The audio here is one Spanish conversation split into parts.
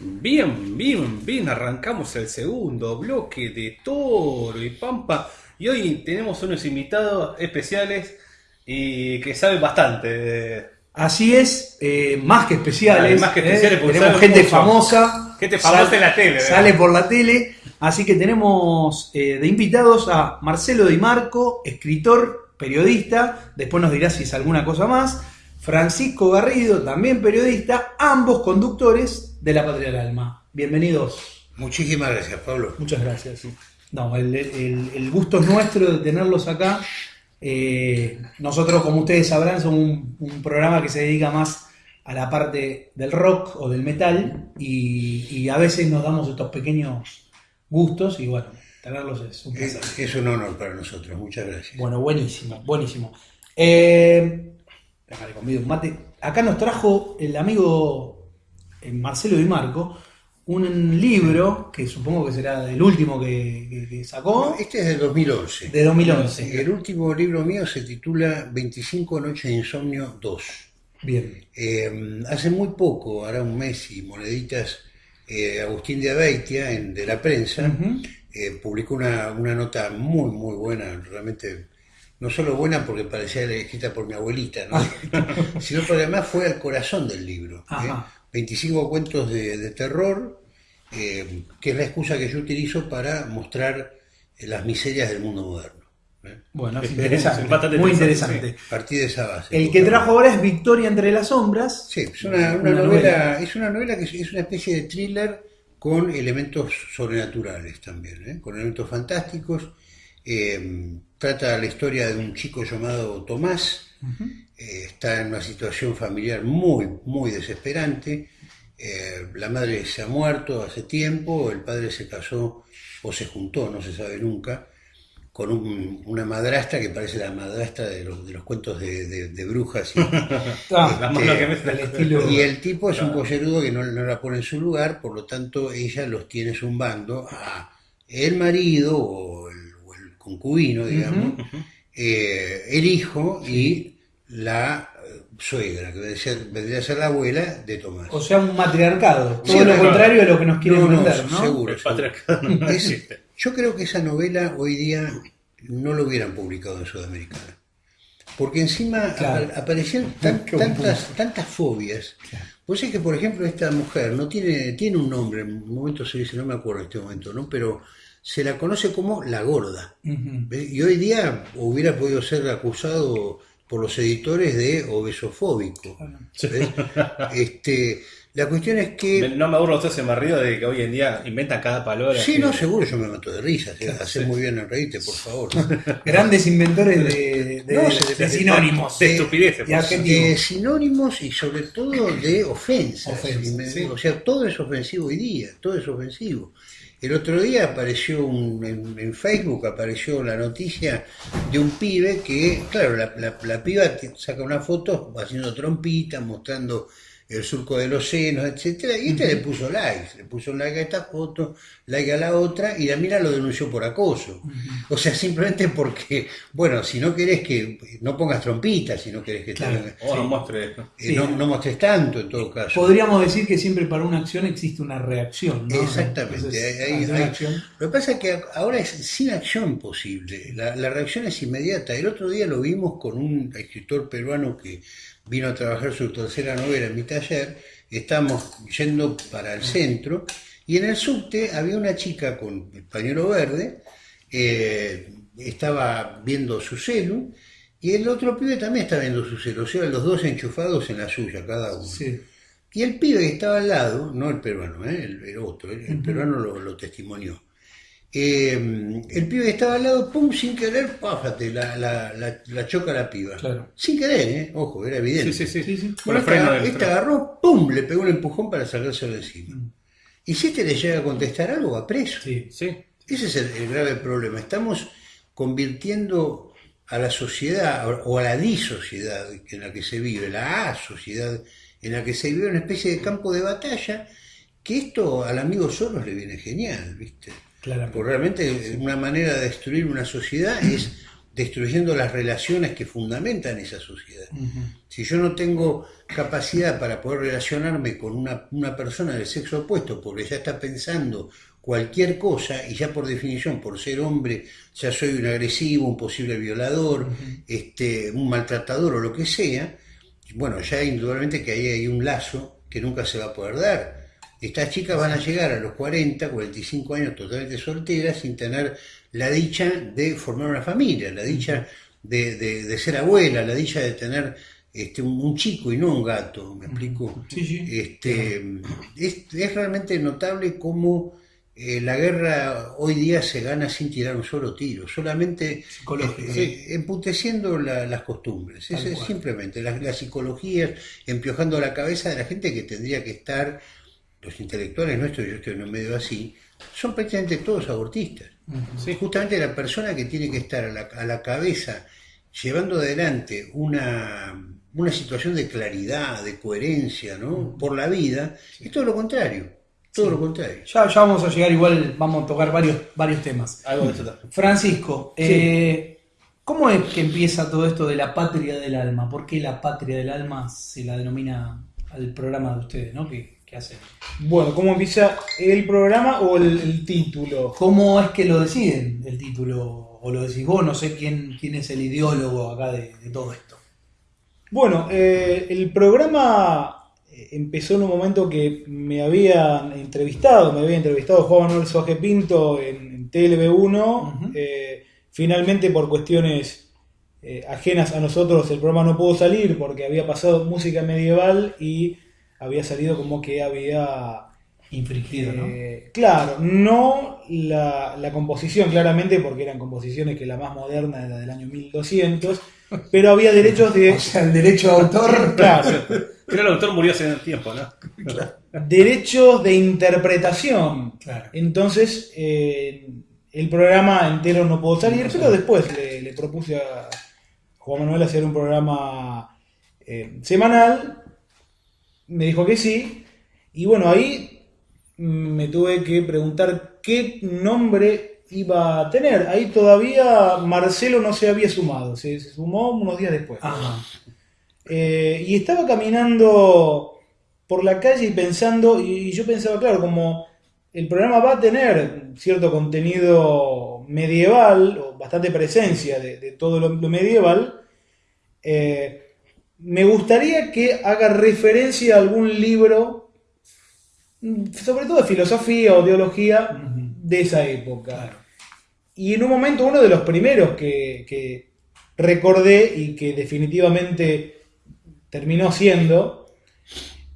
Bien, bien, bien, arrancamos el segundo bloque de Toro y Pampa y hoy tenemos unos invitados especiales y que saben bastante. Así es, eh, más que especiales. Ah, más que especiales, eh, porque tenemos gente mucho. famosa. Gente famosa en la tele, ¿verdad? Sale por la tele. Así que tenemos eh, de invitados a Marcelo Di Marco, escritor, periodista. Después nos dirá si es alguna cosa más. Francisco Garrido, también periodista. Ambos conductores de La Patria del Alma. Bienvenidos. Muchísimas gracias, Pablo. Muchas gracias. No, el, el- el gusto es nuestro de tenerlos acá. Eh, nosotros, como ustedes sabrán, somos un, un programa que se dedica más a la parte del rock o del metal y, y a veces nos damos estos pequeños gustos y bueno, tenerlos es un Es, placer. es un honor para nosotros, muchas gracias. Bueno, buenísimo, buenísimo. Eh, déjale conmigo un mate. Acá nos trajo el amigo eh, Marcelo Di Marco un libro que supongo que será el último que, que- que sacó Este es de 2011. de 2011. El último libro mío se titula 25 noches de insomnio 2. Bien. Eh, hace muy poco, hará un mes y moneditas, eh, Agustín de Abeitia, en, de la prensa, eh, publicó una, una nota muy, muy buena, realmente, no solo buena porque parecía escrita por mi abuelita, ¿no? sino porque además fue al corazón del libro. ¿eh? Ajá. 25 cuentos de, de terror, eh, que es la excusa que yo utilizo para mostrar eh, las miserias del mundo moderno. ¿eh? Bueno, es Es interesante. muy interesante, interesante. Partí de esa base. El que trajo ahora es Victoria entre las sombras. Sí, es una, una Una novela, novela. es una novela que es- es una especie de thriller con elementos sobrenaturales también, con elementos fantásticos. Eh, trata la historia de un chico llamado Tomás, eh, está en una situación familiar muy, muy desesperante. Eh, la madre se ha muerto hace tiempo, el padre se casó o se juntó, no se sabe nunca, con un- una madrastra que parece la madrastra de los, de los cuentos de, de- de brujas. y- Ah, estilo. y el tipo es un pollerudo que no, no la pone en su lugar, por lo tanto ella los tiene zumbando a el marido o concubino, digamos, eh, el hijo y la suegra, que vendría a ser, vendría a ser la abuela de Tomás. O sea, un matriarcado. Todo Sí, lo claro. contrario de lo que nos quieren No, no, vender, ¿no? seguro. El patriarcado no Es- existe. yo creo que esa novela hoy día no lo hubieran publicado en Sudamericana. Porque encima Claro. apa- aparecían tan- tantas, tantas fobias. Pues es que, por ejemplo, esta mujer no tiene, tiene un nombre, en un momento se dice, no me acuerdo en este momento, ¿no? Pero se la conoce como la gorda. ¿Ves? Y hoy día hubiera podido ser acusado por los editores de obesofóbico. Este, la cuestión es que... No me aburro usted se me río de que hoy en día inventan cada palabra. Sí, que- no, seguro yo me mato de risa. Hace muy bien en reírte, por favor. Grandes inventores de, de- No, se- de sinónimos. De estupideces. De sinónimos y sobre todo de ofensas. Sí. O sea, todo es ofensivo hoy día, todo es ofensivo. El otro día apareció un- en, Facebook, apareció la noticia de un pibe que, claro, la, la- la piba saca una foto haciendo trompita, mostrando el surco de los senos, etcétera, y este le puso likes, le puso like a esta foto, like a la otra, y la mina lo denunció por acoso. O sea, simplemente porque, bueno, si no querés que, no pongas trompita, si no querés que te- Claro. O no muestre. eh, Sí. no, no mostres tanto en todo caso. Podríamos decir que siempre para una acción existe una reacción, ¿no? Exactamente. Entonces, hay- hay- acción- Lo que pasa es que ahora es sin acción posible. La, la reacción es inmediata. El otro día lo vimos con un escritor peruano que vino a trabajar su tercera novela en mi taller. Estamos yendo para el centro y en el subte había una chica con el pañuelo verde. eh, estaba viendo su celu y el otro pibe también estaba viendo su celu. O sea, los dos enchufados en la suya, cada uno. Sí. Y el pibe que estaba al lado, no el peruano, ¿eh? el, el otro, el, el peruano lo, lo testimonió. Eh, el pibe que estaba al lado, pum, sin querer, páfate, la, la, la, la choca la piba. Claro. Sin querer, ¿eh? ojo, era evidente. Sí, sí, sí. Sí, sí. Bueno, esta, esta agarró, pum, le pegó un empujón para sacárselo de encima. Y si este le llega a contestar algo, va preso. Sí. Sí. Ese es el, el grave problema. Estamos convirtiendo a la sociedad o a la disociedad en la que se vive, la asociedad en la que se vive una especie de campo de batalla, que esto al amigo Soros le viene genial, ¿viste? Claramente. Porque realmente una manera de destruir una sociedad es destruyendo las relaciones que fundamentan esa sociedad. Si yo no tengo capacidad para poder relacionarme con una, una, persona del sexo opuesto, porque ya está pensando cualquier cosa, y ya por definición, por ser hombre, ya soy un agresivo, un posible violador, este, un maltratador o lo que sea, bueno, ya indudablemente que ahí hay un lazo que nunca se va a poder dar. Estas chicas van a llegar a los 40, 45 años totalmente solteras sin tener la dicha de formar una familia, la dicha de, de, ser abuela, la dicha de tener este, un, chico y no un gato, ¿me explico? Sí, sí. Este, es, es, realmente notable cómo eh, la guerra hoy día se gana sin tirar un solo tiro, solamente eh, emputeciendo las costumbres. Es, simplemente las, las psicologías, empiojando la cabeza de la gente que tendría que estar, los intelectuales nuestros, yo estoy en un medio así, son prácticamente todos abortistas. Justamente la persona que tiene que estar a la, a la cabeza, llevando adelante una, una situación de claridad, de coherencia, ¿no? Por la vida, es todo lo contrario todo lo contrario. Ya, ya vamos a llegar, igual vamos a tocar varios, varios temas. Francisco, eh, ¿cómo es que empieza todo esto de la patria del alma? ¿Por qué la patria del alma se la denomina al programa de ustedes, ¿no? ¿Qué, hacen? Bueno, ¿cómo empieza el programa o el, título? ¿Cómo es que lo deciden el título? ¿O lo decís vos? No sé quién, quién es el ideólogo acá de, todo esto. Bueno, eh, el programa empezó en un momento que me habían entrevistado, me había entrevistado Juan Manuel Soje Pinto en, TLB1. Eh, finalmente, por cuestiones eh, ajenas a nosotros, el programa no pudo salir porque había pasado música medieval y había salido como que había. Infringido, ¿no? Eh, claro, no la, la, composición, claramente, porque eran composiciones que la más moderna era del año 1200, pero había derechos de. O sea, el derecho de autor. claro. Pero el autor murió hace tiempo, ¿no? Derechos de interpretación. Entonces, eh, el programa entero no pudo salir, pero después le, propuse a Juan Manuel hacer un programa eh, semanal. Me dijo que sí. Y bueno, ahí me tuve que preguntar qué nombre iba a tener. Ahí todavía Marcelo no se había sumado, se, sumó unos días después. Eh, y estaba caminando por la calle y pensando, y yo pensaba, claro, como el programa va a tener cierto contenido medieval, o bastante presencia de, todo lo, medieval, eh, me gustaría que haga referencia a algún libro, sobre todo de filosofía o teología, de esa época. Y en un momento uno de los primeros que recordé y que definitivamente terminó siendo,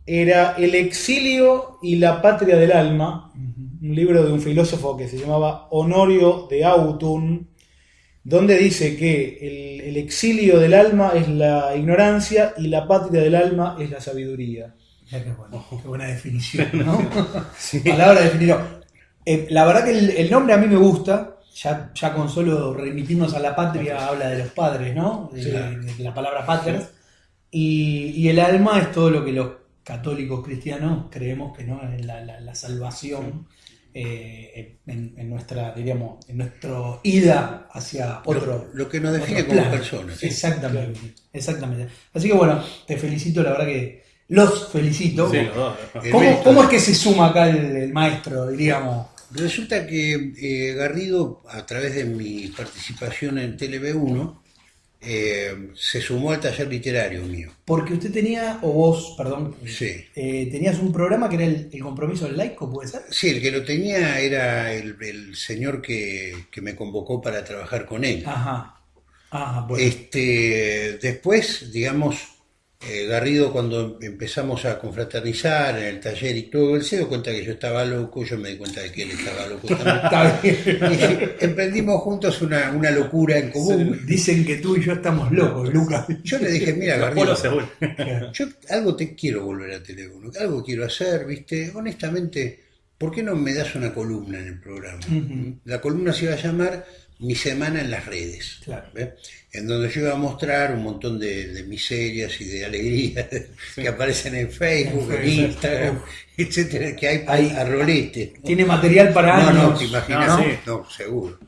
era El exilio y la patria del alma, un libro de un filósofo que se llamaba Honorio de Autun, donde dice que el, exilio del alma es la ignorancia y la patria del alma es la sabiduría. qué, buena definición, ¿no? Palabra definición. Eh, la verdad que el, nombre a mí me gusta, ya, ya con solo remitirnos a la patria habla de los padres, ¿no? De, la palabra patria. Y, el alma es todo lo que los católicos cristianos creemos que no es la, salvación eh, en, nuestra, diríamos, en nuestro ida hacia otro. Lo, que nos define como personas. Exactamente, exactamente. Así que bueno, te felicito, la verdad que los felicito. ¿Cómo, es que se suma acá el, maestro, diríamos? Resulta que eh, Garrido, a través de mi participación en TLB1, eh, se sumó al taller literario mío. Porque usted tenía, o vos, perdón, sí. Eh, tenías un programa que era el, compromiso del laico, ¿puede ser? Sí, el que lo tenía era el, señor que, que, me convocó para trabajar con él. Ajá. Ajá bueno. Este, después, digamos, eh, Garrido cuando empezamos a confraternizar en el taller y todo, él se dio cuenta que yo estaba loco, yo me di cuenta de que él estaba loco también. y emprendimos juntos una, locura en común. Dicen que tú y yo estamos locos, Lucas. Yo le dije, mira, Garrido, yo algo te quiero volver a teléfono, algo quiero hacer, viste, honestamente, ¿por qué no me das una columna en el programa? La columna se iba a llamar Mi semana en las redes. Claro en donde yo iba a mostrar un montón de, miserias y de alegrías que aparecen en Facebook, en, Instagram, etcétera, que hay, hay a rolete. Tiene material para no, No, te imaginas, no, seguro.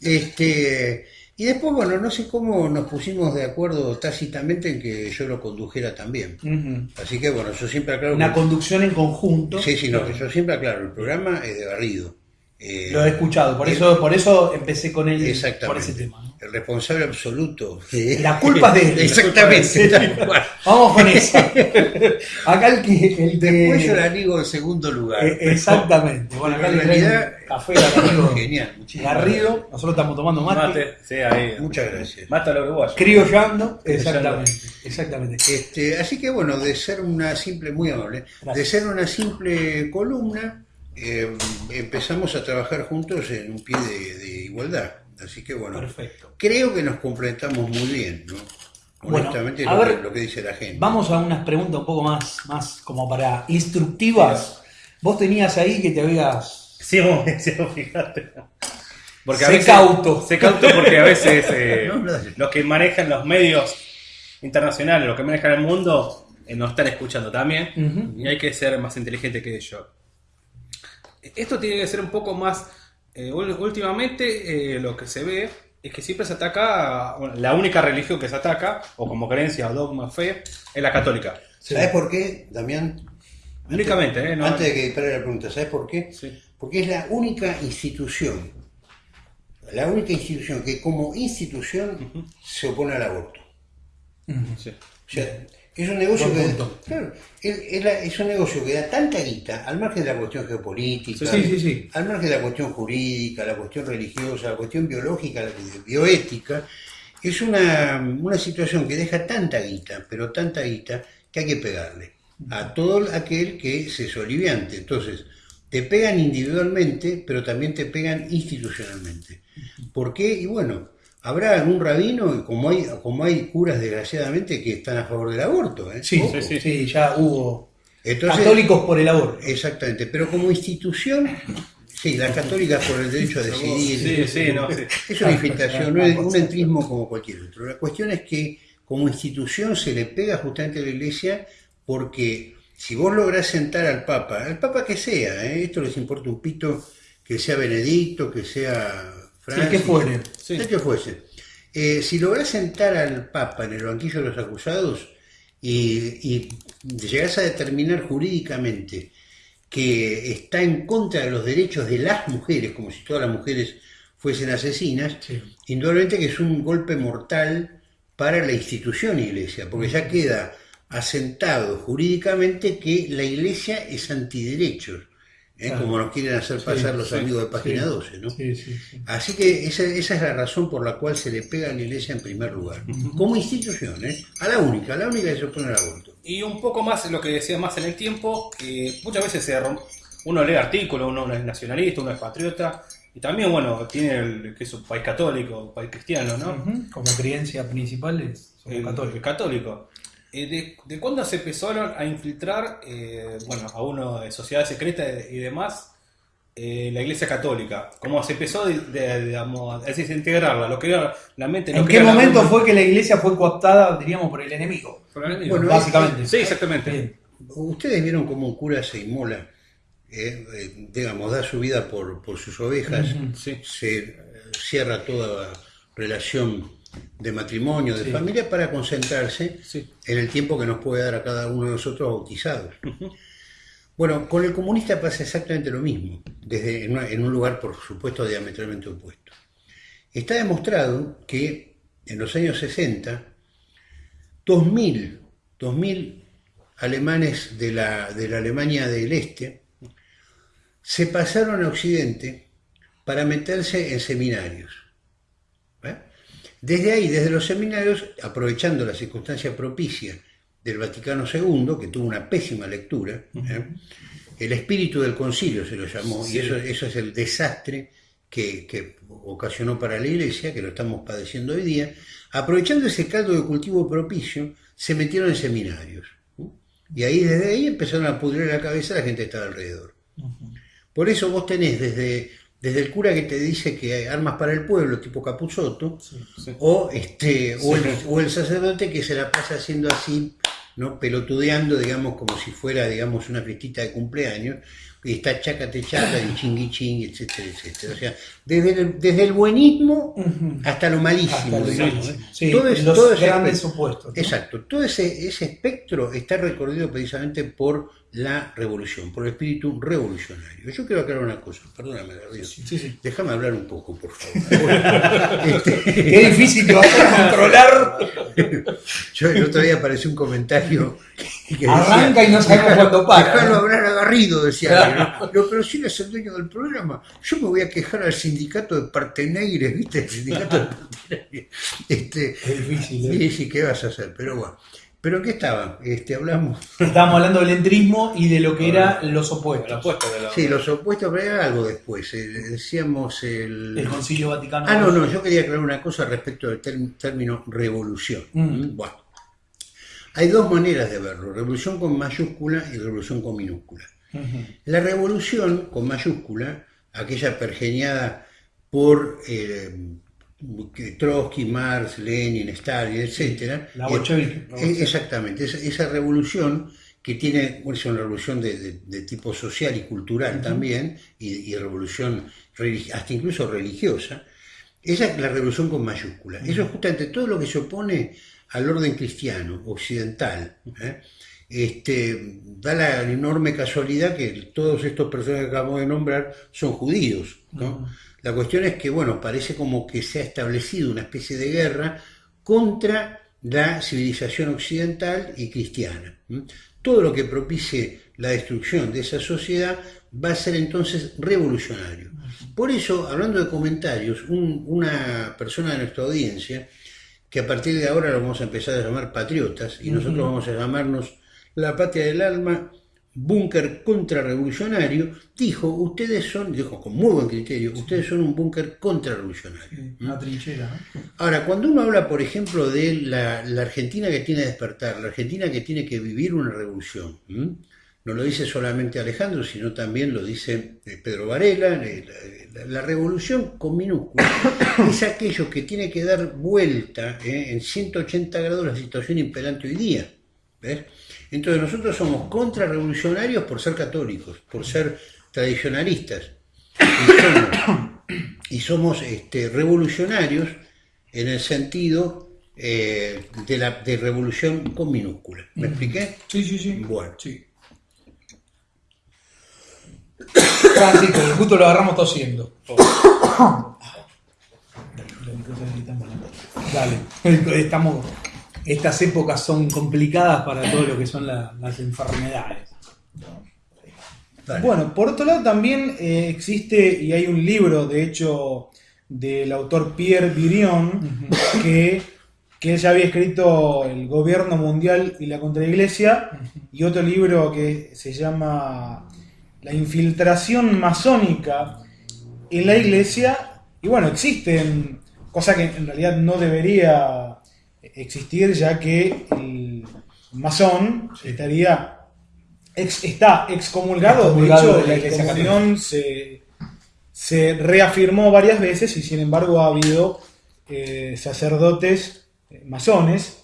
Este, Y después, bueno, no sé cómo nos pusimos de acuerdo tácitamente en que yo lo condujera también. Así que, bueno, yo siempre aclaro... Una que- conducción en conjunto. Sí, sí, no, que yo siempre aclaro, el programa es de Garrido. Eh, Lo he escuchado, por eso, por eso empecé con él por Exactamente. ese tema. ¿no? El responsable absoluto. La culpa es de él. Exactamente. Vamos con eso. Acá el que. El que- Después yo la digo en segundo lugar. Eh, exactamente. Bueno, acá En realidad- café Garrido. Genial, muchísimas Garrido, nosotros estamos tomando mate. Mate, sí, ahí. Muchas gracias. Mata a los uruguayos. Criollando. Exactamente. Exactamente. Este, así que bueno, de ser una simple, muy amable, Gracias. de ser una simple columna, eh, empezamos a trabajar juntos en un pie de, de igualdad. Así que bueno, Perfecto. creo que nos complementamos muy bien, ¿no? Bueno, Honestamente, a lo, ver, que, lo que dice la gente. Vamos a unas preguntas un poco más, más como para instructivas. Vos tenías ahí que te habías. Sí, vos, sí, fíjate. Porque a Sé veces, cauto. Sé cauto porque a veces eh, No, no, dale. los que manejan los medios internacionales, los que manejan el mundo, eh, nos están escuchando también. Y hay que ser más inteligente que ellos. Esto tiene que ser un poco más. eh, últimamente eh, lo que se ve es que siempre se ataca. bueno, la única religión que se ataca, o como creencia o dogma fe, es la católica. ¿Sabes por qué, Damián? Únicamente, ¿eh? No- Antes de que dispare la pregunta, ¿sabes por qué? Sí. Porque es la única institución, la única institución que como institución se opone al aborto. sí. O sea, es un negocio Buen que punto. claro, es, es la- es un negocio que da tanta guita, al margen de la cuestión geopolítica, Sí, sí, sí. al margen de la cuestión jurídica, la cuestión religiosa, la cuestión biológica, la bioética, es una, una situación que deja tanta guita, pero tanta guita, que hay que pegarle a todo aquel que se soliviante. Entonces, te pegan individualmente, pero también te pegan institucionalmente. ¿Por qué? Y bueno, habrá algún rabino, y como hay, como hay curas desgraciadamente que están a favor del aborto. ¿eh? Sí, Ojo. sí, sí, ya hubo. Entonces, Católicos por el aborto. Exactamente, pero como institución, sí, las católicas por el derecho a decidir. Sí, sí, no, sí. Es una infiltración, no es un entrismo como cualquier otro. La cuestión es que como institución se le pega justamente a la iglesia porque si vos lográs sentar al Papa, al Papa que sea, ¿eh? esto les importa un pito, que sea Benedicto, que sea Francis, que fuere. Sí. el que fuese. Eh, si lográs sentar al Papa en el banquillo de los acusados y, y llegás a determinar jurídicamente que está en contra de los derechos de las mujeres, como si todas las mujeres fuesen asesinas, Sí. indudablemente que es un golpe mortal para la institución iglesia, porque ya queda asentado jurídicamente que la iglesia es antiderechos, ¿eh? Claro. como nos quieren hacer pasar los sí, amigos de Página sí. 12, ¿no? Sí, sí, sí. Así que esa, esa es la razón por la cual se le pega a la iglesia en primer lugar, como institución, ¿eh? a la única, a la única que se opone al aborto. Y un poco más lo que decía más en el tiempo, que muchas veces se rom- uno lee artículos, uno es nacionalista, uno es patriota, y también, bueno, tiene el, que es un país católico, un país cristiano, ¿no? Como creencia principal es El- el católico. Eh, de, de cuándo se empezaron a infiltrar, eh, bueno, a uno de sociedad secreta y demás, eh, la iglesia católica? ¿Cómo se empezó de, de- digamos, es decir, integrarla? Lo que era la mente... lo ¿En que qué era momento fue que la iglesia fue cooptada, diríamos, por el enemigo? por el enemigo? Bueno, Básicamente. sí, exactamente. Bien. Ustedes vieron cómo un cura se inmola, eh, eh, digamos, da su vida por, por sus ovejas. Sí. se eh, cierra toda relación de matrimonio, de Sí. familia, para concentrarse Sí. en el tiempo que nos puede dar a cada uno de nosotros bautizados. Bueno, con el comunista pasa exactamente lo mismo, desde en, una- en un lugar, por supuesto, diametralmente opuesto. Está demostrado que en los años 60, 2.000, 2.000 alemanes de la, de la Alemania del Este se pasaron a Occidente para meterse en seminarios. Desde ahí, desde los seminarios, aprovechando la circunstancia propicia del Vaticano II, que tuvo una pésima lectura, ¿eh? el espíritu del concilio se lo llamó, y eso, eso es el desastre que, que ocasionó para la Iglesia, que lo estamos padeciendo hoy día, aprovechando ese caldo de cultivo propicio, se metieron en seminarios. ¿eh? Y ahí, desde ahí, empezaron a pudrir la cabeza a la gente que estaba alrededor. Por eso vos tenés desde, desde el cura que te dice que hay armas para el pueblo, tipo Capuzotto, sí. o, este, o, el, o el sacerdote que se la pasa haciendo así, ¿no? pelotudeando, digamos, como si fuera digamos, una fiestita de cumpleaños, y está chácate chaca y chingui chingui, etcétera, etcétera. O sea, desde el, desde el buenismo hasta lo malísimo. Hasta digamos. ¿eh? Todo es- los todo ese grandes opuestos. ¿no? Exacto, todo ese, ese espectro está recorrido precisamente por la revolución, por el espíritu revolucionario. Yo quiero aclarar una cosa, perdóname, Garrido. Sí, sí. Déjame hablar un poco, por favor. Este, Qué difícil que va a controlar. yo el otro día apareció un comentario que Arranca y no sabemos cuándo para. Déjalo ¿no? hablar a Garrido, decía alguien, ¿no? Pero si él es el dueño del programa, yo me voy a quejar al sindicato de Parteneires, ¿viste? El sindicato de Parteneires. Este, Es difícil, ¿eh? sí, sí, ¿qué vas a hacer? Pero bueno. ¿Pero en qué estaba? Este, hablamos. Estábamos hablando del entrismo y de lo que eran los opuestos. De la- Sí, los opuestos, pero era algo después. eh, decíamos el. El Concilio Vaticano. Ah, no, no, yo quería aclarar una cosa respecto del término revolución. Mm. Bueno, hay dos maneras de verlo: revolución con mayúscula y revolución con minúscula. La revolución con mayúscula, aquella pergeñada por eh, Trotsky, Marx, Lenin, Stalin, etc. La bolchevique. exactamente, esa, esa revolución que tiene es una revolución de, de- de tipo social y cultural también, y, y revolución hasta incluso religiosa, esa es la revolución con mayúscula. Eso es justamente todo lo que se opone al orden cristiano, occidental. ¿eh? Este, da la enorme casualidad que todos estos personajes que acabamos de nombrar son judíos. ¿no? La cuestión es que, bueno, parece como que se ha establecido una especie de guerra contra la civilización occidental y cristiana. Todo lo que propicie la destrucción de esa sociedad va a ser entonces revolucionario. Por eso, hablando de comentarios, un- una persona de nuestra audiencia, que a partir de ahora lo vamos a empezar a llamar patriotas, y nosotros vamos a llamarnos la patria del alma, búnker contrarrevolucionario, dijo, ustedes son, dijo con muy buen criterio, ustedes son un búnker contrarrevolucionario. Una trinchera, ¿no? Ahora, cuando uno habla, por ejemplo, de la, la Argentina que tiene que despertar, la Argentina que tiene que vivir una revolución, ¿m? no lo dice solamente Alejandro, sino también lo dice eh, Pedro Varela, eh, la, la- la revolución con minúsculas es aquello que tiene que dar vuelta eh, en 180 grados la situación imperante hoy día. ¿ves? Entonces nosotros somos contrarrevolucionarios por ser católicos, por ser tradicionalistas. Y somos, y somos, este, revolucionarios en el sentido eh, de la de revolución con minúscula. ¿Me expliqué? Sí, sí, sí. Bueno. Sí. Francisco, que justo lo agarramos tosiendo. Dale. Estamos, estas épocas son complicadas para todo lo que son la- las enfermedades. Dale. Bueno, por otro lado también eh, existe, y hay un libro, de hecho, del autor Pierre Virion, que, que ya había escrito El gobierno mundial y la contraiglesia, y otro libro que se llama La infiltración masónica en la iglesia, y bueno, existen, cosa que en realidad no debería existir, ya que el masón estaría ex- está excomulgado, Excomulgado de de la hecho la Iglesia excomunión se, se reafirmó varias veces y sin embargo ha habido eh, sacerdotes masones.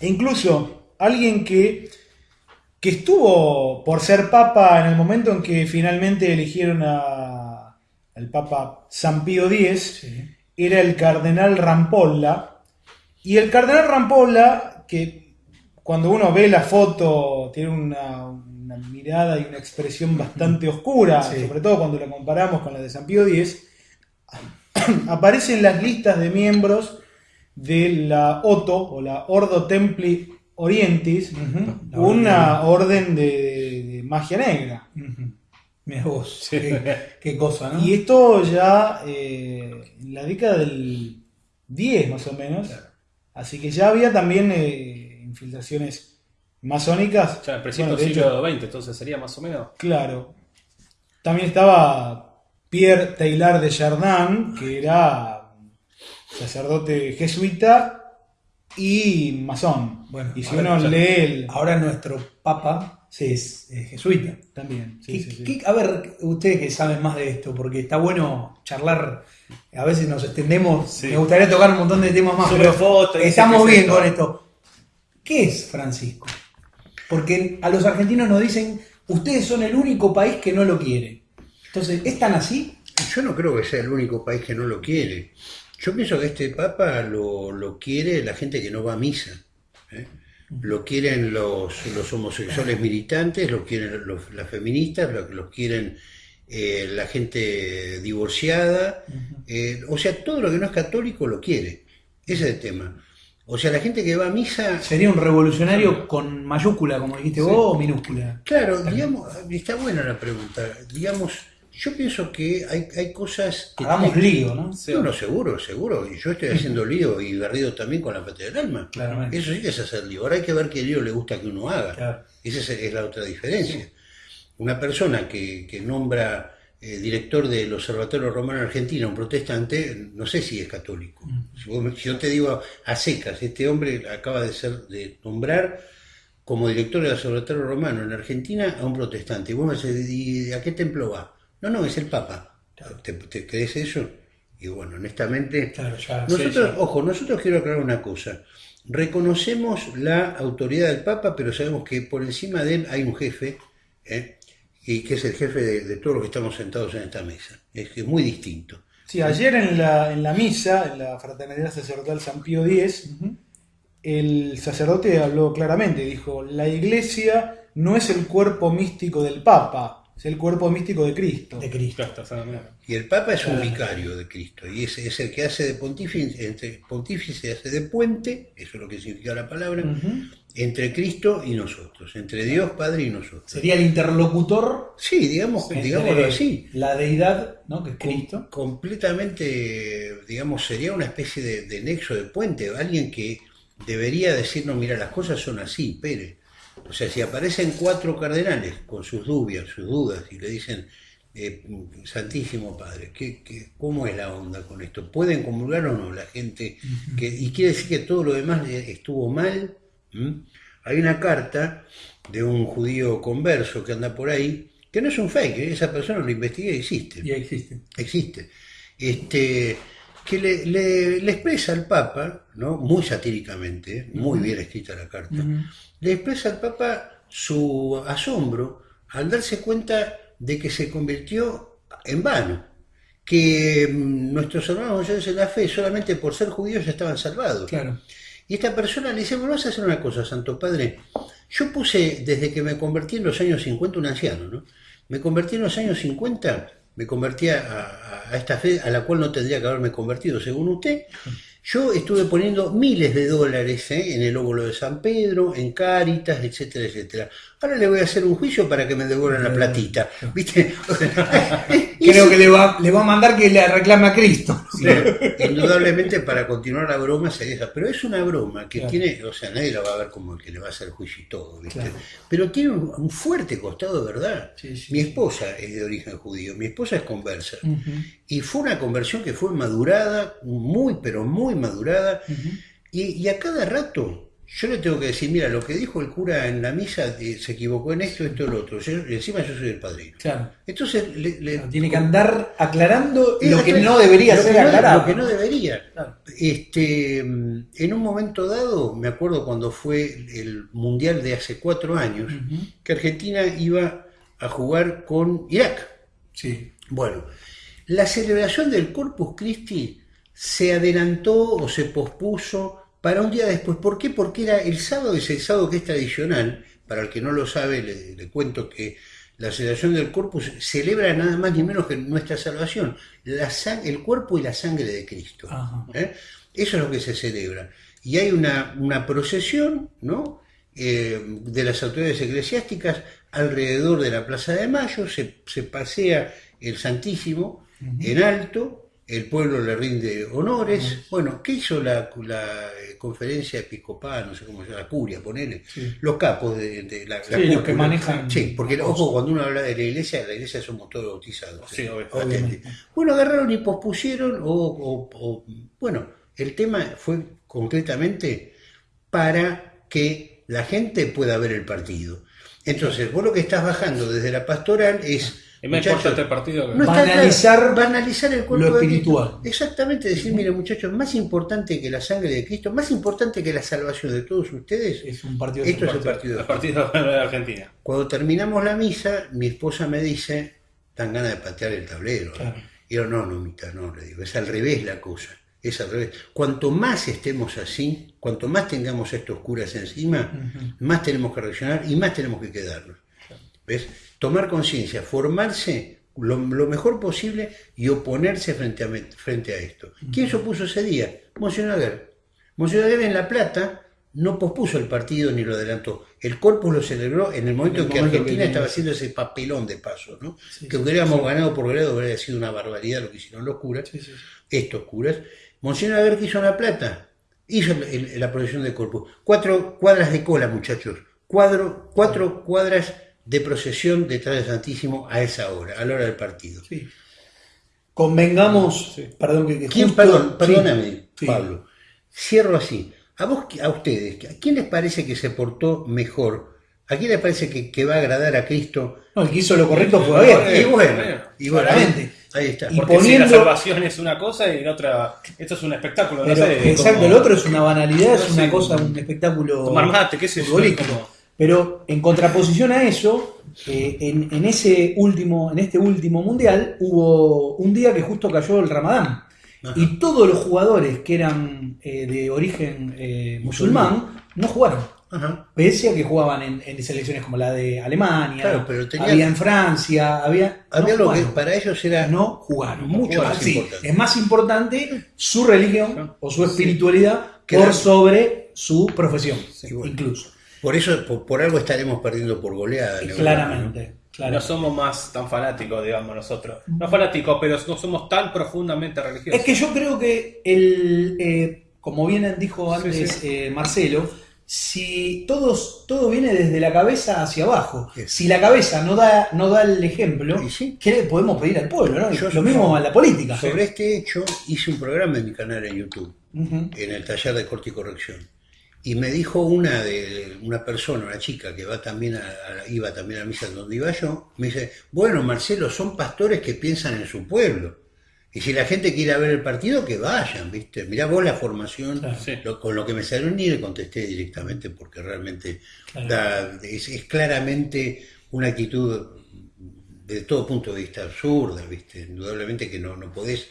E incluso alguien que, que estuvo por ser papa en el momento en que finalmente eligieron a, al papa San Pío X, era el cardenal Rampolla. Y el cardenal Rampolla, que cuando uno ve la foto tiene una, una mirada y una expresión bastante oscura, Sí. sobre todo cuando la comparamos con la de San Pío X, aparece en las listas de miembros de la OTO o la Ordo Templi Orientis, una orden de, de- de magia negra. Mira vos, qué, qué cosa, ¿no? Y esto ya eh, en la década del 10 más o menos. Así que ya había también eh, infiltraciones masónicas. Ya, en principio Bueno, del hecho, siglo XX, entonces sería más o menos. Claro. También estaba Pierre Taylor de Chardin, que era sacerdote jesuita y masón. Bueno, y si uno lee el... Ahora nuestro papa sí, es, es jesuita. También. sí, ¿Qué- sí, sí. qué- a ver, ustedes que saben más de esto, porque está bueno charlar, a veces nos extendemos, Sí. me gustaría tocar un montón de temas más, pero fotos, estamos bien esto. con esto. ¿Qué es Francisco? Porque a los argentinos nos dicen ustedes son el único país que no lo quiere. Entonces, ¿es tan así? Yo no creo que sea el único país que no lo quiere. Yo pienso que este Papa lo, lo quiere la gente que no va a misa. ¿eh? Lo quieren los, los homosexuales militantes, lo quieren los, las feministas, lo, los quieren eh, la gente divorciada. eh, o sea, todo lo que no es católico lo quiere. Ese es el tema. O sea, la gente que va a misa ¿Sería un revolucionario con mayúscula, como dijiste vos, o minúscula? Claro, digamos, está buena la pregunta. Digamos, yo pienso que hay, hay cosas que... Hagamos tienen- lío, ¿no? Sí. No, no, seguro, seguro. Y yo estoy haciendo lío y berrido también con la patria del alma. Claramente. Eso sí que es hacer lío. Ahora hay que ver qué lío le gusta que uno haga. Claro. Esa es, la otra diferencia. Una persona que, que nombra eh, director del Observatorio Romano Argentino un protestante, no sé si es católico. Si, vos si yo te digo a secas, este hombre acaba de ser de nombrar como director del Observatorio Romano en Argentina a un protestante. Y vos me decís, ¿y a qué templo va? No, no, es el Papa. ¿Te, te crees eso? Y bueno, honestamente, Claro, ya. nosotros, sí, ojo, nosotros quiero aclarar una cosa. Reconocemos la autoridad del Papa, pero sabemos que por encima de él hay un jefe, ¿eh? y que es el jefe de, de todos los que estamos sentados en esta mesa. Es que es muy distinto. Sí, ayer en la, en la misa, en la Fraternidad Sacerdotal San Pío X, el sacerdote habló claramente, dijo, la iglesia no es el cuerpo místico del Papa, es el cuerpo místico de Cristo. De Cristo. Y el Papa es un vicario de Cristo, y es, es el que hace de pontífice, entre pontífice hace de puente, eso es lo que significa la palabra, entre Cristo y nosotros, entre Dios Padre y nosotros. Sería el interlocutor, Sí, digamos, digámoslo así. la deidad, ¿no? Que es Cristo. completamente, digamos, sería una especie de, de nexo de puente, alguien que debería decirnos, mira, las cosas son así, Pérez. O sea, si aparecen cuatro cardenales con sus dudas, sus dudas, y le dicen, eh, Santísimo Padre, ¿qué, qué, cómo es la onda con esto? ¿Pueden comulgar o no la gente? que, y quiere decir que todo lo demás estuvo mal. ¿Mm? Hay una carta de un judío converso que anda por ahí, que no es un fake, ¿eh? esa persona lo investigué y existe Y existe. existe, este, que le, le- le expresa al Papa, ¿no? muy satíricamente, muy bien escrita la carta, le expresa al Papa su asombro al darse cuenta de que se convirtió en vano, que mm, nuestros hermanos mayores en la fe solamente por ser judíos ya estaban salvados. Claro. Y esta persona le dice, bueno, vas a hacer una cosa, Santo Padre. Yo puse, desde que me convertí en los años 50, un anciano, ¿no? Me convertí en los años 50, me convertí a, a- a esta fe a la cual no tendría que haberme convertido, según usted. Yo estuve poniendo miles de dólares ¿eh? en el óvulo de San Pedro, en Cáritas, etcétera, etcétera. Ahora le voy a hacer un juicio para que me devuelvan la platita. ¿Viste? Creo que le va, le va a mandar que le reclame a Cristo. Sí, indudablemente para continuar la broma sería esa, pero es una broma que Claro. tiene, o sea, nadie la va a ver como el que le va a hacer juicio y todo, ¿viste? Claro. Pero tiene un, un fuerte costado de verdad. Sí, sí, mi esposa es de origen judío, mi esposa es conversa. Y fue una conversión que fue madurada, muy, pero muy madurada. y a cada rato yo le tengo que decir, mira, lo que dijo el cura en la misa eh, se equivocó en esto, esto, lo otro. Yo- encima yo soy el padrino. Claro. Entonces, le, le- Tiene que andar aclarando Es lo que no debería ser aclarado. Lo que no debería. Claro. Este, mm, en un momento dado, me acuerdo cuando fue el Mundial de hace cuatro años, que Argentina iba a jugar con Irak. Sí. Bueno, la celebración del Corpus Christi se adelantó o se pospuso para un día después. ¿Por qué? Porque era el sábado, es el sábado que es tradicional. Para el que no lo sabe, le, le cuento que la celebración del Corpus celebra nada más ni menos que nuestra salvación, la el cuerpo y la sangre de Cristo. ¿eh? Eso es lo que se celebra. Y hay una, una procesión, ¿no? Eh, de las autoridades eclesiásticas alrededor de la Plaza de Mayo, se, se pasea el Santísimo en alto, el pueblo le rinde honores. Bueno, ¿qué hizo la, la, eh, conferencia episcopal, no sé cómo se llama, la curia, ponele? Sí. Los capos de, de la, la Sí, los que manejan- Sí, porque ojo, cuando uno habla de la iglesia, la iglesia somos todos bautizados. Sí, obvio. Patente. Bueno, agarraron y pospusieron, o, o- o- bueno, el tema fue concretamente para que la gente pueda ver el partido. Entonces, vos lo que estás bajando desde la pastoral es Es más Muchachos, importante el partido que... No Banalizar claro. banalizar el cuerpo lo de espiritual. Cristo. Exactamente, decir, mire muchachos, más importante que la sangre de Cristo, más importante que la salvación de todos ustedes, Es un partido de esto es el fútbol. partido. de El partido de Argentina. Cuando terminamos la misa, mi esposa me dice, dan ganas de patear el tablero. ¿eh?". Claro. Y yo, no, no, Mita, no, le digo, es al revés la cosa. Es al revés. Cuanto más estemos así, cuanto más tengamos estos curas encima, más tenemos que reaccionar y más tenemos que quedarnos. ¿Ves? Tomar conciencia, formarse lo, lo mejor posible y oponerse frente a, frente a esto. ¿Quién se opuso ese día? Monseñor Aguer. Monseñor en La Plata no pospuso el partido ni lo adelantó. El Corpus lo celebró en el momento En que Argentina que- estaba haciendo ese papelón de paso, ¿no? Sí, que hubiéramos sí. ganado por grado, hubiera sido una barbaridad lo que hicieron los curas, estos curas. Monseñor Aguer que hizo en La Plata, hizo el- el- la procesión de Corpus. Cuatro cuadras de cola, muchachos. Cuadro, cuatro cuadras de procesión detrás del Santísimo a esa hora, a la hora del partido. Sí. Convengamos, Sí. perdón que, que ¿Quién, justo- perdón, perdóname, sí. Pablo. Cierro así. A vos, a ustedes, ¿a quién les parece que se portó mejor? ¿A quién les parece que, que va a agradar a Cristo? No, el que hizo lo correcto fue Aguirre. Y bueno, y bueno, claramente. ahí está. Y Porque si poniendo- la salvación es una cosa y la otra... Esto es un espectáculo. no Pero, sé, exacto, como el otro es una banalidad, es una cosa, un espectáculo Tomar mate, qué sé yo, futbolístico. como- Pero en contraposición a eso, eh, en, en ese último, en este último mundial, hubo un día que justo cayó el Ramadán. Ajá. Y todos los jugadores que eran eh, de origen eh, musulmán no jugaron. Ajá. Pese a que jugaban en, en selecciones como la de Alemania, Claro, pero tenía- había en Francia, había. Había no lo que para ellos era no jugaron. Mucho más sí, importante. Es más importante su religión o su espiritualidad Claro. por sobre su profesión, Sí, bueno. incluso. Por eso, por, por algo estaremos perdiendo por goleada. Europa, Claramente. No claramente. somos más tan fanáticos, digamos, nosotros. No fanáticos, pero no somos tan profundamente religiosos. Es que yo creo que el, eh, como bien dijo antes sí. eh, Marcelo, si todos, todo viene desde la cabeza hacia abajo, Sí. si la cabeza no da, no da el ejemplo. ¿qué le podemos pedir al pueblo? ¿no? Yo- Lo mismo a la política. ¿no? Sobre este hecho hice un programa en mi canal en YouTube. En el taller de corte y corrección. Y me dijo una de una persona, una chica que va también a, a- iba también a misa donde iba yo, me dice, bueno Marcelo, son pastores que piensan en su pueblo. Y si la gente quiere ver el partido, que vayan, ¿viste? Mirá vos la formación, Claro. Sí. lo- con lo que me salió ni le contesté directamente porque realmente Claro. da- es, es claramente una actitud de todo punto de vista absurda, ¿viste? Indudablemente que no, no podés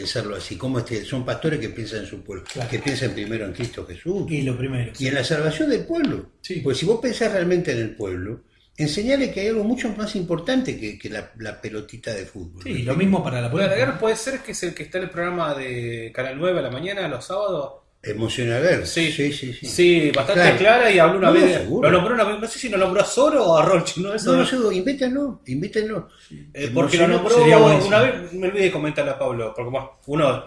pensarlo así. como este, son pastores que piensan en su pueblo, Claro. que piensan primero en Cristo Jesús Y lo primero. y en la salvación del pueblo. Sí. Pues si vos pensás realmente en el pueblo, enseñale que hay algo mucho más importante que, que la, la pelotita de fútbol. Sí, lo mismo para la política. Puede ser que es el que está en el programa de Canal 9 a la mañana, los sábados. Emociona ver. Sí. sí, sí. sí. Sí, bastante Claro. clara y habló una No, vez. Lo nombró una vez, no sé si lo nombró a Soro o a Roche, ¿no? Eso No, no- seguro. Eh, porque lo nombró una vez, me olvidé de comentarle a Pablo, porque bueno, uno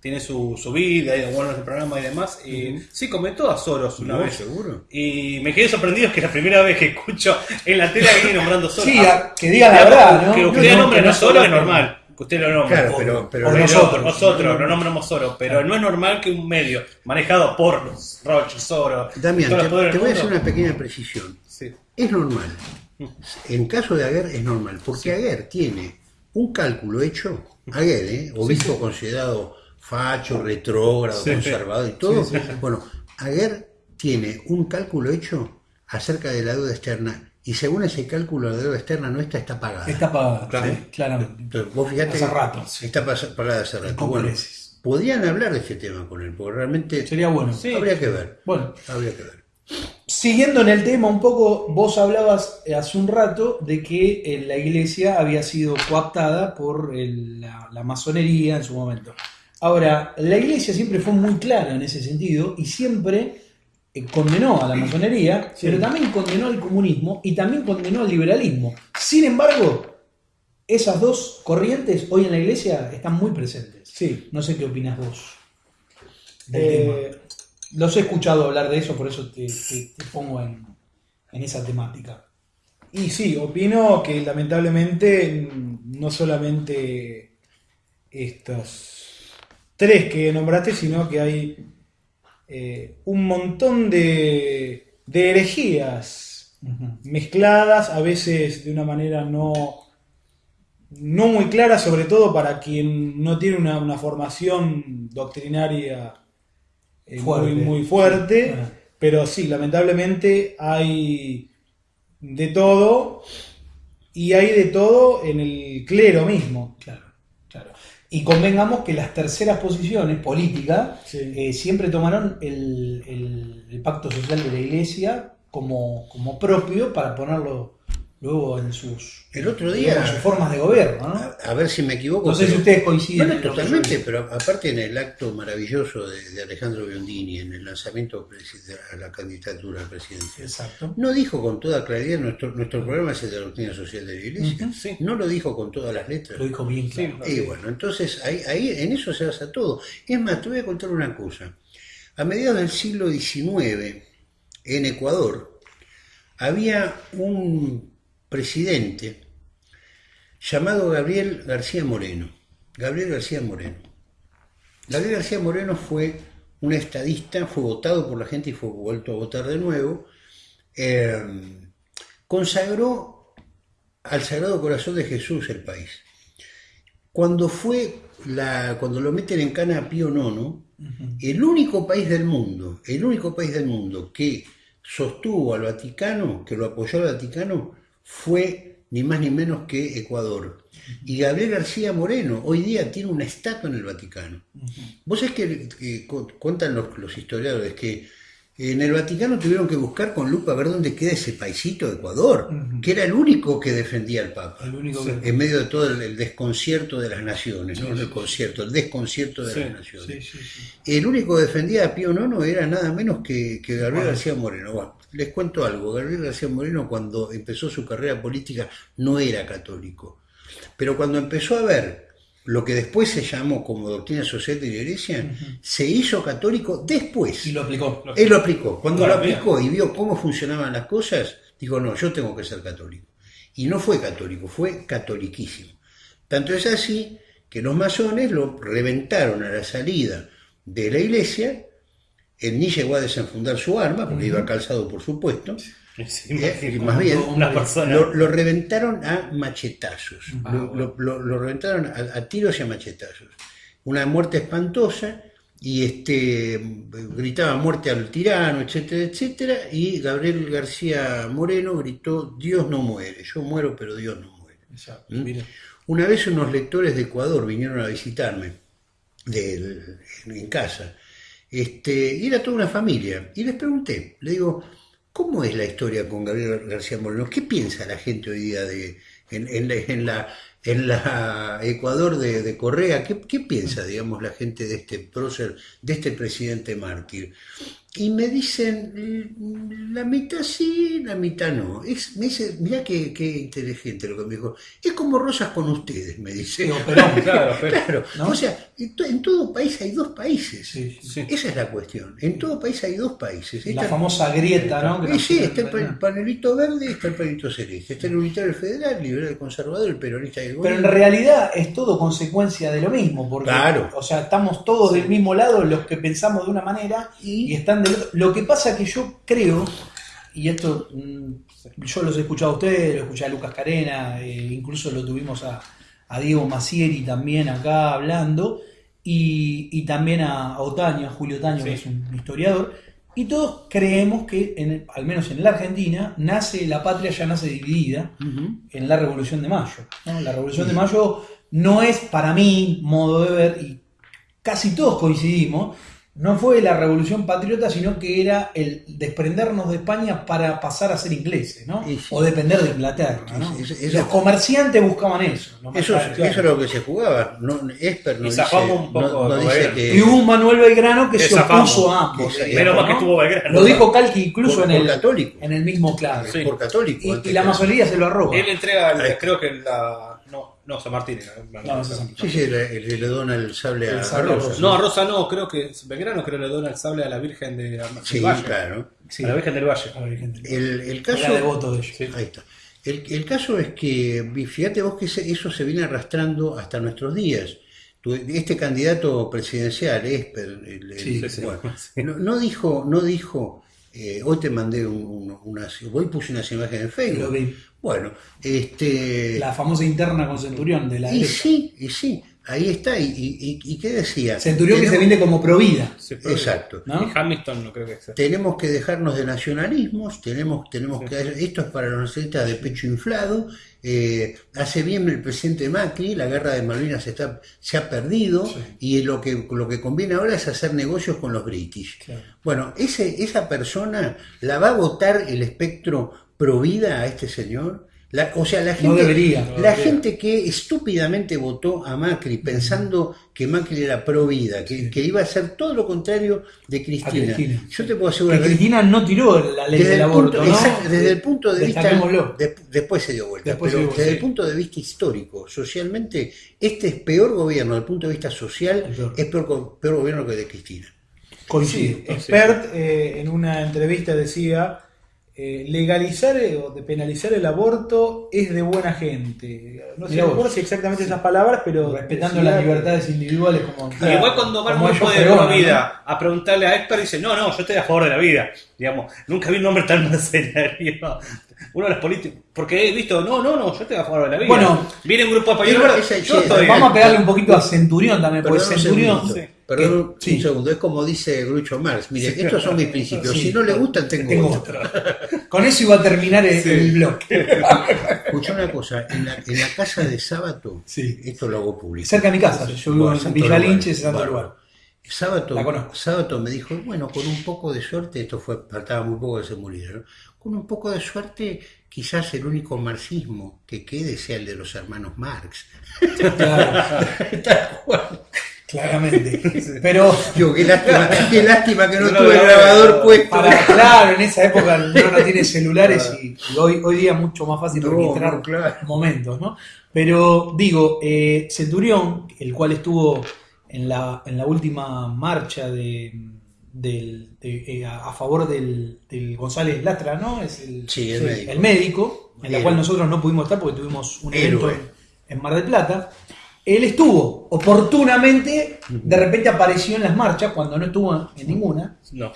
tiene su, su vida y bueno, el programa y demás. Y sí, comentó a Soros una No, vez. seguro. Y me quedé sorprendido, es que es la primera vez que escucho en la tele a alguien nombrando Soros. Sí, Ah, a- que diga la verdad, ¿no? Que usted no, nombre que no no Soros es normal. Que usted lo nombre. Claro, O- pero, pero o pero- nosotros. Nosotros lo nombramos Soros, pero no es normal que un medio manejado por Roche, Soros, Damián, te, voy a hacer una pequeña precisión. Sí. Es normal. En caso de Aguer es normal, porque Aguer tiene un cálculo hecho, Aguer, ¿eh? obispo considerado facho, retrógrado, conservador y todo. Bueno, Aguer tiene un cálculo hecho acerca de la deuda externa y según ese cálculo la deuda externa nuestra está pagada. Está pagada, Claro. sí, claramente. Entonces, vos fijate Hace rato, sí. está pagada hace rato. Bueno, podrían hablar de este tema con él, porque realmente Sería bueno. Sí. habría que ver. Bueno, Habría que ver. Siguiendo en el tema un poco, vos hablabas eh, hace un rato de que eh, la iglesia había sido coaptada por el- la, la masonería en su momento. Ahora, la iglesia siempre fue muy clara en ese sentido y siempre eh, condenó a la masonería, pero también condenó al comunismo y también condenó al liberalismo. Sin embargo, esas dos corrientes hoy en la iglesia están muy presentes. Sí. No sé qué opinas vos del Eh, tema. Los he escuchado hablar de eso, por eso te, te- te pongo en, en esa temática. Y sí, opino que lamentablemente no solamente estos tres que nombraste, sino que hay eh, un montón de, de herejías mezcladas, a veces de una manera no, no muy clara, sobre todo para quien no tiene una, una formación doctrinaria eh, Fuerte. muy, muy fuerte. Pero sí, lamentablemente hay de todo y hay de todo en el clero mismo. Claro. Y convengamos que las terceras posiciones políticas Sí. eh, siempre tomaron el, el- el pacto social de la iglesia como, como propio para ponerlo luego en sus, El otro día- digamos, sus formas de gobierno. ¿no? A, a ver si me equivoco. No sé si ustedes coinciden. Bueno, en totalmente, pero aparte en el acto maravilloso de, de Alejandro Biondini, en el lanzamiento a la candidatura presidencial, Exacto. no dijo con toda claridad, nuestro, nuestro programa es el de la doctrina social de la Iglesia, Sí. no lo dijo con todas las letras. Lo dijo bien claro. Y bueno, entonces ahí, ahí en eso se basa todo. Es más, te voy a contar una cosa. A mediados del siglo XIX, en Ecuador, había un presidente llamado Gabriel García Moreno. Gabriel García Moreno. Gabriel García Moreno fue un estadista, fue votado por la gente y fue vuelto a votar de nuevo. Eh, consagró al Sagrado Corazón de Jesús el país. Cuando fue la, cuando lo meten en cana a Pío IX, el único país del mundo, el único país del mundo que sostuvo al Vaticano, que lo apoyó al Vaticano, fue ni más ni menos que Ecuador. Y Gabriel García Moreno hoy día tiene una estatua en el Vaticano. Vos es que, que cu- cuentan los, los historiadores que en el Vaticano tuvieron que buscar con lupa a ver dónde queda ese paisito de Ecuador, que era el único que defendía al Papa El único que- en medio de todo el, el desconcierto de las naciones, no el concierto, el desconcierto de Sí, las naciones. El único que defendía a Pío IX era nada menos que, que Gabriel García Moreno. Bueno, les cuento algo, Gabriel García Moreno cuando empezó su carrera política no era católico, pero cuando empezó a ver lo que después se llamó como doctrina social de la iglesia, se hizo católico después. Y lo aplicó. Él lo aplicó. Cuando Claro, lo aplicó y vio cómo funcionaban las cosas, dijo, no, yo tengo que ser católico. Y no fue católico, fue catoliquísimo. Tanto es así que los masones lo reventaron a la salida de la iglesia. Él ni llegó a desenfundar su arma, porque iba calzado, por supuesto. Sí, Eh, más bien, una persona. lo, lo reventaron a machetazos. Ah, lo, lo- lo- lo reventaron a, a tiros y a machetazos. Una muerte espantosa y este gritaba muerte al tirano, etcétera, etcétera. Y Gabriel García Moreno gritó: Dios no muere, yo muero, pero Dios no muere. Exacto. ¿Mm? Mira. Una vez unos lectores de Ecuador vinieron a visitarme en casa. Este, y era toda una familia. Y les pregunté, le digo, ¿cómo es la historia con Gabriel García Moreno? ¿Qué piensa la gente hoy día de, en, en la, en la- en la Ecuador de, de Correa? ¿Qué, qué piensa, digamos, la gente de este prócer, de este presidente mártir? Y me dicen, "Mm, la mitad sí, la mitad no. Es, me dice, mirá qué, qué inteligente lo que me dijo. Es como rosas con ustedes, me dice. Digo, Perón. Claro, pero- Claro, ¿no? o sea, en, to- en todo país hay dos países. Sí, sí. Esa es la cuestión. En todo país hay dos países. La Está- famosa grieta, ¿no? Eh, sí, está el panelito verde y está el panelito celeste. Está el unitario federal, el liberal el conservador, el peronista y el Pero en realidad es todo consecuencia de lo mismo, porque Claro. o sea, estamos todos del mismo lado los que pensamos de una manera y están del Lo que pasa que yo creo, y esto mm, yo los he escuchado a ustedes, lo escuché a Lucas Carena, eh, incluso lo tuvimos a, a Diego Macieri también acá hablando, y, y también a, Otaño, a Julio Otaño, que es un historiador, y todos creemos que, en al menos en la Argentina, nace la patria ya nace dividida en la Revolución de Mayo. ¿no? La Revolución de Mayo no es, para mí, modo de ver, y casi todos coincidimos, no fue la Revolución Patriota, sino que era el desprendernos de España para pasar a ser ingleses, ¿no? Sí. O depender de Inglaterra, ¿no? Eso- Los comerciantes buscaban eso. ¿no? Eso, eso es lo que se jugaba. No, Esper no Y dice, zafamos un poco no- no de dice Belgrano. que... Y hubo un Manuel Belgrano que Que se opuso a ambos. Menos mal que estuvo Belgrano. Lo dijo Calqui incluso por, en, por el, católico. en el mismo clave. Sí. Por católico. Y, la masonería se lo arroba. Él entrega, el- creo que la. No, San Martín. era. No, es San Sí, sí, le, le- le dona el sable El a, sable a a Rosa. Rosa. No, a Rosa no, creo que Belgrano creo que le dona el sable a la Virgen de, del Sí, Valle. claro. Sí. A la Virgen del Valle. A. El, el caso... Era devoto de ellos. Sí. Ahí está. El, el caso es que, fíjate vos que eso se viene arrastrando hasta nuestros días. Este candidato presidencial, Esper, el- el- Sí, el- sí, bueno, sí. no, no dijo, no dijo Eh, hoy te mandé un- un- unas, hoy puse unas imágenes en Lo Facebook. vi. Bueno, este... La famosa interna con Centurión de la Y derecha. sí, y sí, ahí está. ¿Y, y, qué decía? Centurión que se vende como provida. Exacto. ¿no? Y Hamilton no creo que sea. Tenemos que dejarnos de nacionalismos, tenemos, tenemos que esto es para los nacionalistas de pecho inflado. eh, hace bien el presidente Macri, la guerra de Malvinas está, se ha perdido y lo que, lo que conviene ahora es hacer negocios con los british. Claro. Bueno, ese, esa persona la va a votar el espectro pro vida a este señor. La- o sea, la gente, debería, no la debería. gente que estúpidamente votó a Macri pensando que Macri era pro vida, que, que iba a hacer todo lo contrario de Cristina. Cristina. Yo te puedo asegurar que Cristina no tiró la ley desde del el, aborto, punto, ¿no? exacto, desde el punto de vista de- después se dio vuelta, Después pero dio desde el punto de vista histórico, socialmente, este es peor gobierno desde el punto de vista social, peor. es peor, go- peor gobierno que el de Cristina. Coincido. Sí, Expert eh, en una entrevista decía, eh, legalizar eh, o de penalizar el aborto es de buena gente. No sé recuerdo si exactamente esas palabras, pero... Respetando las libertades individuales como... Y igual cuando va como un grupo de pro vida a preguntarle a Héctor, dice, no, no, yo estoy a favor de la vida. Digamos, nunca vi un nombre tan mercenario. Uno de los políticos, porque he visto, no, no, no, yo estoy a favor de la vida. Bueno, viene un grupo de españoles, esa- yo sí, estoy... Vamos a pegarle un poquito a Centurión también, porque Perdón un Centurión... perdón sí. un segundo, es como dice Groucho Marx, mire, estos son mis principios, Sí. si no le gustan tengo, Tengo otro. otro. Con eso iba a terminar el, el bloque. Escuchá una cosa, en la, en la casa de Sábato, Sí. esto lo hago público. Cerca de mi casa, yo vivo en Villa es santo lugar. Sábato. Sábato me dijo, bueno, con un poco de suerte, esto fue, faltaba muy poco que se muriera, ¿no? con un poco de suerte, quizás el único marxismo que quede sea el de los hermanos Marx. Claro, Tal cual. Claramente. Pero Yo, qué lástima, qué lástima que no tuve el grabador puesto. para, claro, en esa época no, no tiene celulares y, y hoy, hoy día es mucho más fácil No, registrar claro. momentos, ¿no? Pero digo, eh, Centurión, el cual estuvo en la, en la última marcha de, del- de- eh, a, favor del, del González Latra, ¿no? Es el, Sí, el médico. el médico, en la Héroe. cual nosotros no pudimos estar porque tuvimos un evento en, en Mar del Plata. Él estuvo oportunamente, de repente apareció en las marchas cuando no estuvo en ninguna, No,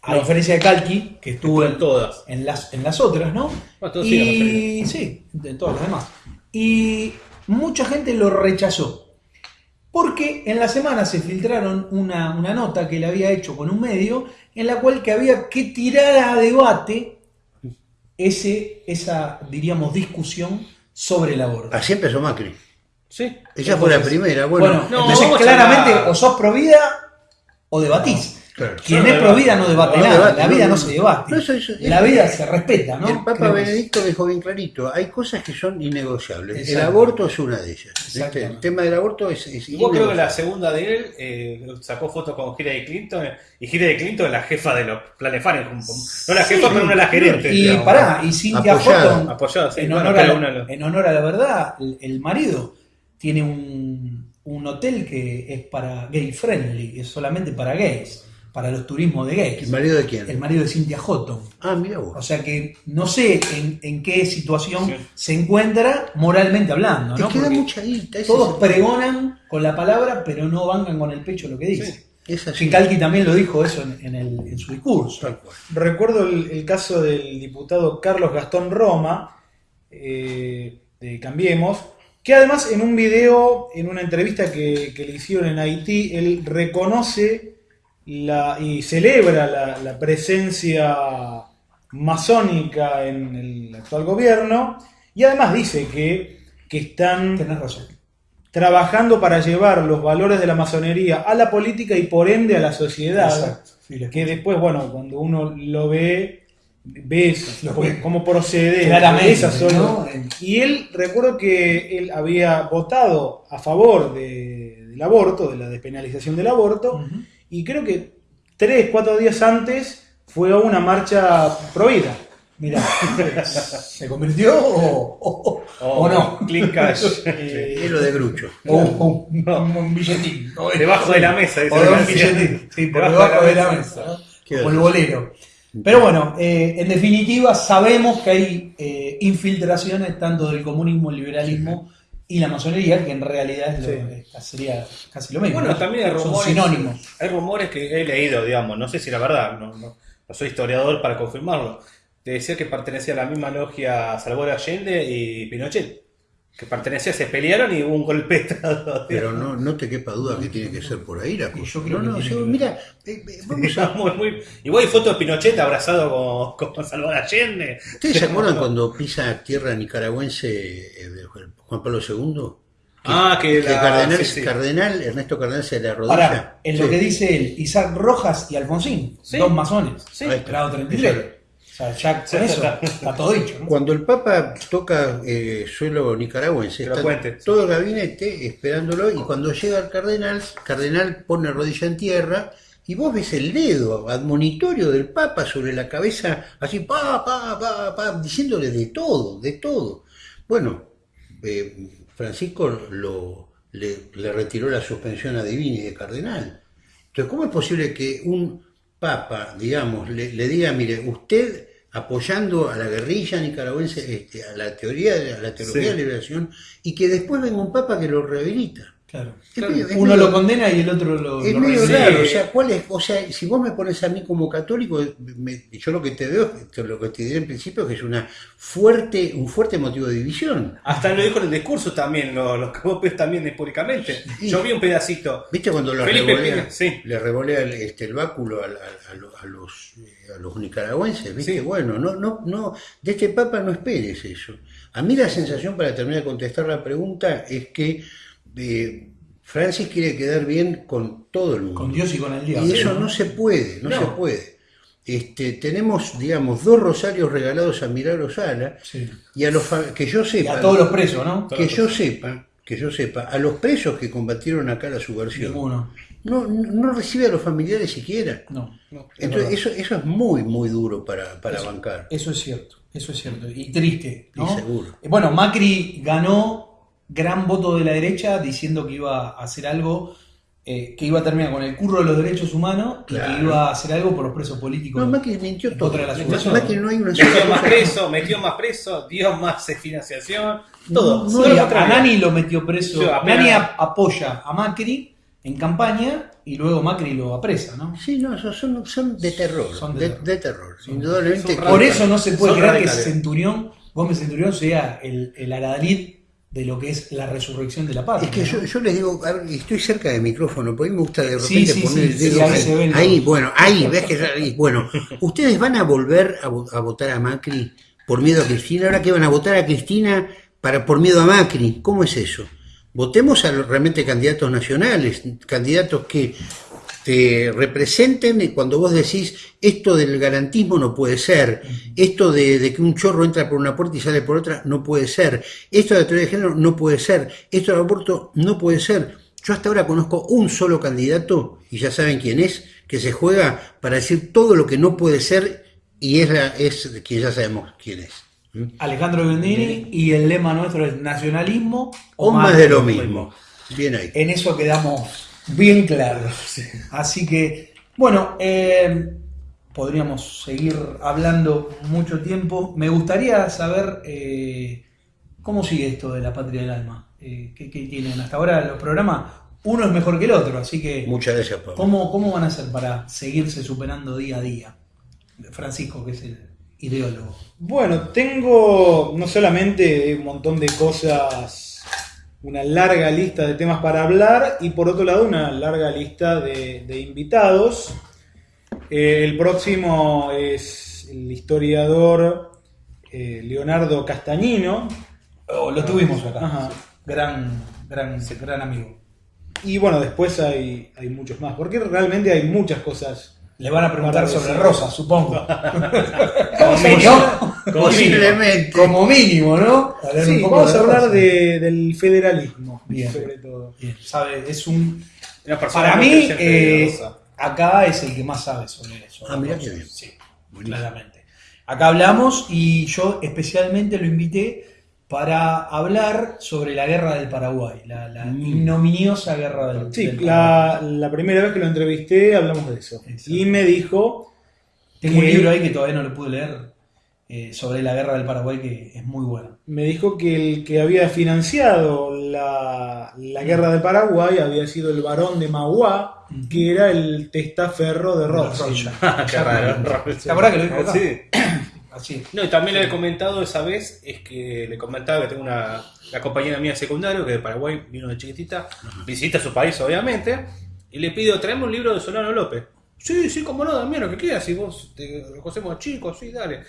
a diferencia de Calqui, que estuvo en, todas. en las, en las otras, ¿no? Bueno, las y sí, de todas las demás. Y mucha gente lo rechazó. Porque en la semana se filtraron una, una nota que él había hecho con un medio en la cual que había que tirar a debate ese, esa, diríamos, discusión sobre el aborto. Así empezó Macri. Sí. Ella fue la primera. Bueno, Bueno, no, entonces claramente o sos pro vida o debatís. claro. Quien es no pro vida no debate No nada, debate, la no, vida no, no. se debate. No, eso- eso- la vida se respeta, ¿no? El Papa Creo Benedicto dijo bien clarito, hay cosas que son innegociables. El aborto es una de ellas. El tema del aborto es, es Igual creo que la segunda de él eh, sacó fotos con Hillary Clinton y Hillary Clinton es la jefa de los planes. No la jefa, Sí, pero una de las gerentes. Y digamos. pará, y Cintia Apoyada, Houghton, apoyada, sí, en, bueno, honor a la, en honor a la verdad, el, el marido tiene un, un hotel que es para gay friendly, es solamente para gays, para los turismos de ¿El gays. marido de quién? El marido de Cintia Houghton. Ah, mira O vos. sea que no sé en, en qué situación Sí. se encuentra moralmente hablando, ¿no? es que da Porque mucha guita. todos el- pregonan con la palabra, pero no vangan con el pecho lo que dice. Es así. Chincalqui también lo dijo eso en, en el- en su discurso. Recuerdo el, el caso del diputado Carlos Gastón Roma, eh, de Cambiemos, que además en un video, en una entrevista que, que le hicieron en Haití, él reconoce la, y celebra la, la presencia masónica en el actual gobierno y además dice que, que están razón. trabajando para llevar los valores de la masonería a la política y por ende a la sociedad. Exacto. Sí, lo Que después, bueno, cuando uno lo ve, ves cómo, procede. Claramente, esas son- ¿no? Y él, recuerdo que él había votado a favor de- del aborto, de la despenalización del aborto, y creo que tres, cuatro días antes fue a una marcha prohibida. Mirá, ¿se convirtió o, o- Oh, o no? Clean cash. Eh, Es lo de Grucho. O un, un billetín. Debajo de la mesa. dice O de un billetín. Sí, por Debajo debajo de la mesa. Pero bueno, eh, en definitiva sabemos que hay eh, infiltraciones tanto del comunismo, el liberalismo y la masonería, que en realidad es lo, Sí. eh, sería casi lo mismo. Bueno, ¿no? también hay rumores. sinónimos. Hay rumores que he leído, digamos, no sé si la verdad, no, no, no soy historiador para confirmarlo, te decía que pertenecía a la misma logia Salvador Allende y Pinochet. Que pertenecía, se pelearon y hubo un golpe de Estado. Pero no, no te quepa duda que tiene que ser por ahí la cosa. yo creo no, no, que yo- que mira, eh, eh, vamos a- Muy, muy- Igual hay fotos de Pinochet abrazado con, con Salvador Allende. ¿Ustedes se acuerdan cuando pisa tierra nicaragüense eh, Juan Pablo II? Ah, que Que la- Cardenal, sí, sí. Cardenal Ernesto Cardenal se le arrodilla. Ahora, en lo que dice él, Isaac Rojas y Alfonsín, Sí. dos masones, grado 33. O sea, ya con eso está. todo dicho. ¿no? Cuando el Papa toca eh, suelo nicaragüense, está cuente, sí. todo el gabinete esperándolo y cuando llega el cardenal, cardenal pone rodilla en tierra y vos ves el dedo admonitorio del Papa sobre la cabeza, así, pa, pa, pa, pa, diciéndole de todo, de todo. Bueno, eh, Francisco lo, le, le retiró la suspensión a Divini de cardenal. Entonces, ¿cómo es posible que un papa, digamos, le, le diga, mire, usted apoyando a la guerrilla nicaragüense, este, a la teoría, de- a la teología Sí. de la liberación, y que después venga un papa que lo rehabilita? Claro. Medio- Uno medio- lo condena y el otro lo, es lo medio recibe. raro, o sea, ¿cuál es? O sea, si vos me pones a mí como católico, me- yo lo que te veo, lo que te diré en principio es que es una fuerte, un fuerte motivo de división. Hasta lo dijo en el discurso también, lo, lo que vos ves también públicamente. Sí. Yo vi un pedacito. ¿Viste cuando lo Felipe revolea, Pina, sí. le revolea el, este, el báculo a, a- a lo- a los, a los nicaragüenses? ¿Viste? Sí. Bueno, no, no, no, de este Papa no esperes eso. A mí la sensación, para terminar de contestar la pregunta, es que eh, Francis quiere quedar bien con todo el mundo. Con Dios y con el diablo. Y eso no se puede, no, No. se puede. Este, tenemos, digamos, dos rosarios regalados a Milagro Sala Sí. y a los que yo Y sepa, a todos los presos, ¿no? que yo sepa, que yo sepa, a los presos que combatieron acá la subversión, Ninguno. no, no recibe a los familiares siquiera. No. Entonces, eso, eso es muy, muy duro para, para bancar. Eso es cierto. Eso es cierto. Y triste, ¿no? Y seguro. Eh, Bueno, Macri ganó gran voto de la derecha diciendo que iba a hacer algo, eh, que iba a terminar con el curro de los derechos humanos y que iba a hacer algo por los presos políticos. No, Macri mintió todo. Contra la Macri, no hay una Metió más preso, metió más preso, dio más financiación, todo. No, lo a, Nani lo metió preso. Apenas- Nani apoya a Macri en campaña y luego Macri lo apresa, ¿no? Sí, no, son- son, son de terror, Son de de, terror. de terror. Indudablemente. son Por eso no se puede creer que. Centurión, Gómez Centurión sea el, el adalid de lo que es la resurrección de la patria. Es que yo, ¿no? yo les digo, a ver, estoy cerca del micrófono, porque a mí me gusta de Sí, repente sí, poner sí, el sí, dedo ahí ahí. Ahí, los- bueno, ahí, ves que ahí, bueno, ustedes van a volver a, vo- a votar a Macri por miedo a Cristina, ahora que van a votar a Cristina para por miedo a Macri, ¿cómo es eso? Votemos a los realmente candidatos nacionales, candidatos que te representen y cuando vos decís esto del garantismo no puede ser, esto de, de que un chorro entra por una puerta y sale por otra no puede ser, esto de la teoría de género no puede ser, esto del aborto no puede ser. Yo hasta ahora conozco un solo candidato, y ya saben quién es, que se juega para decir todo lo que no puede ser y es, la, es quien ya sabemos quién es. ¿Mm? Alejandro Bendini y el lema nuestro es nacionalismo O más de lo mismo. Bien ahí. En eso quedamos bien claros. Así que, bueno, eh, podríamos seguir hablando mucho tiempo. Me gustaría saber eh, cómo sigue esto de la patria del alma. Eh, ¿qué, qué tienen hasta ahora los programas? Uno es mejor que el otro, así que Muchas gracias, Pablo. ¿cómo, ¿cómo van a hacer para seguirse superando día a día? Francisco, que es el ideólogo. Bueno, tengo no solamente un montón de cosas, una larga lista de temas para hablar y por otro lado una larga lista de, de invitados. Eh, el próximo es el historiador eh, Leonardo Castañino. Oh, lo tuvimos acá. Ajá. Gran, gran, gran amigo. Y bueno, después hay, hay muchos más, porque realmente hay muchas cosas. Le van a preguntar sobre. Rosa, supongo. A mínimo. hablar, Posiblemente. Como mínimo, ¿no? Sí, vamos a hablar de- del federalismo, Bien. sobre todo. Bien, sabe, es un. Para mí, eh, acá es el que más sabe sobre eso. Ah, mirá qué bien. Sí, Buenísimo. claramente. Acá hablamos y yo especialmente lo invité para hablar sobre la guerra del Paraguay, la, la Mm. ignominiosa guerra del, Sí, del Paraguay. la, la primera vez que lo entrevisté hablamos de eso. Exacto. Y me dijo, Tengo un que- libro ahí que todavía no lo pude leer. eh, sobre la guerra del Paraguay que es muy buena. Me dijo que el que había financiado la, la guerra del Paraguay había sido el barón de Mauá, que era el testaferro de Rothschild. Qué raro. ¿Te acordás que lo dijo acá? Sí. Así. No, y también le he comentado esa vez, es que le comentaba que tengo una la compañera mía de secundario que de Paraguay vino de chiquitita, visita su país obviamente, y le pido, traeme un libro de Solano López. Sí, sí, como no, Damián, lo que quieras, si vos te lo conocemos chicos, sí, dale.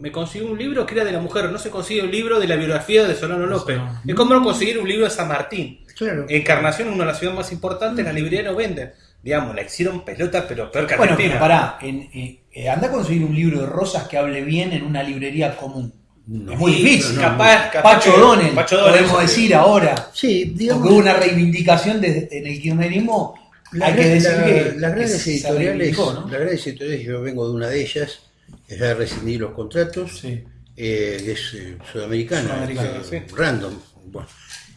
Me consiguió un libro que era de la mujer, no se consigue un libro de la biografía de Solano López. Es como no conseguir un libro de San Martín. Claro. Encarnación, una de las ciudades más importantes, la librería no vende. Digamos, la hicieron pelota, pero peor que Bueno, Argentina. pero pará, en, eh, eh, anda a conseguir un libro de Rosas que hable bien en una librería común. No. es muy Sí, difícil. capaz- capaz Pacho Donel, Donel, podemos decir ahora. Sí, digamos. Porque hubo una reivindicación de- en el kirchnerismo. La- hay que decir la- que, las grandes editoriales, reivindicó, ¿no? las grandes editoriales, yo vengo de una de ellas, que ya rescindí los contratos, Sí. eh, que es eh, sudamericana, Sudamericana, eh, sí. random. Bueno,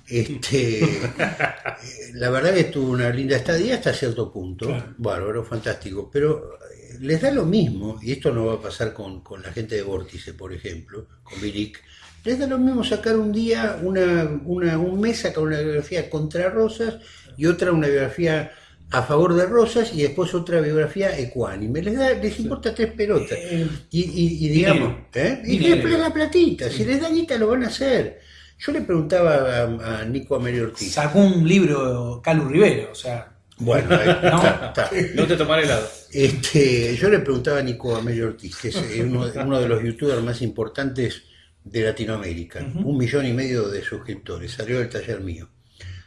este, la verdad que tuvo una linda estadía hasta cierto punto, Claro. bárbaro, fantástico, pero les da lo mismo, y esto no va a pasar con, con la gente de Vórtice, por ejemplo, con Bilic, les da lo mismo sacar un día, una, una, un mes sacar una biografía contra Rosas y otra una biografía a favor de Rosas y después otra biografía ecuánime. Les, da, les importa tres pelotas. Eh, Y, y- y digamos. ¿eh? y después la platita, si les da guita lo van a hacer. Yo le preguntaba a, a Nico Amelio Ortiz. sacó un libro Calu Rivero, o sea. Bueno, ahí ¿No? está, está. No te tomar helado. Este, yo le preguntaba a Nico Amelio Ortiz, que es eh, uno, uno de los youtubers más importantes de Latinoamérica, un millón y medio de suscriptores, salió del taller mío.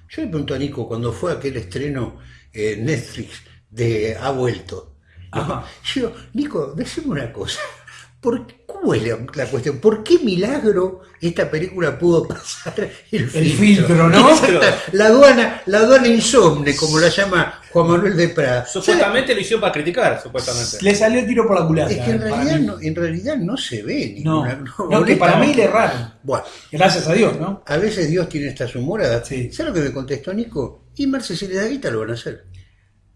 Yo le pregunto a Nico, cuando fue aquel estreno en Netflix de Ha vuelto, Ajá. yo Nico, decime una cosa, ¿por, ¿cómo es la, la cuestión? ¿Por qué milagro esta película pudo pasar el filtro? El filtro, ¿no? Exacto, La aduana, la aduana insomne, como la llama Juan Manuel de Prada. Supuestamente lo hicieron para criticar, supuestamente. Le salió el tiro por la culata. Es que en realidad, no, en realidad no se ve No, ninguna. no, que para mí le erraron. Bueno, Gracias a Dios, ¿no? a veces Dios tiene estas humoradas. Sí. ¿Sabes lo que me contestó Nico? Y Marce, si les da guita, lo van a hacer.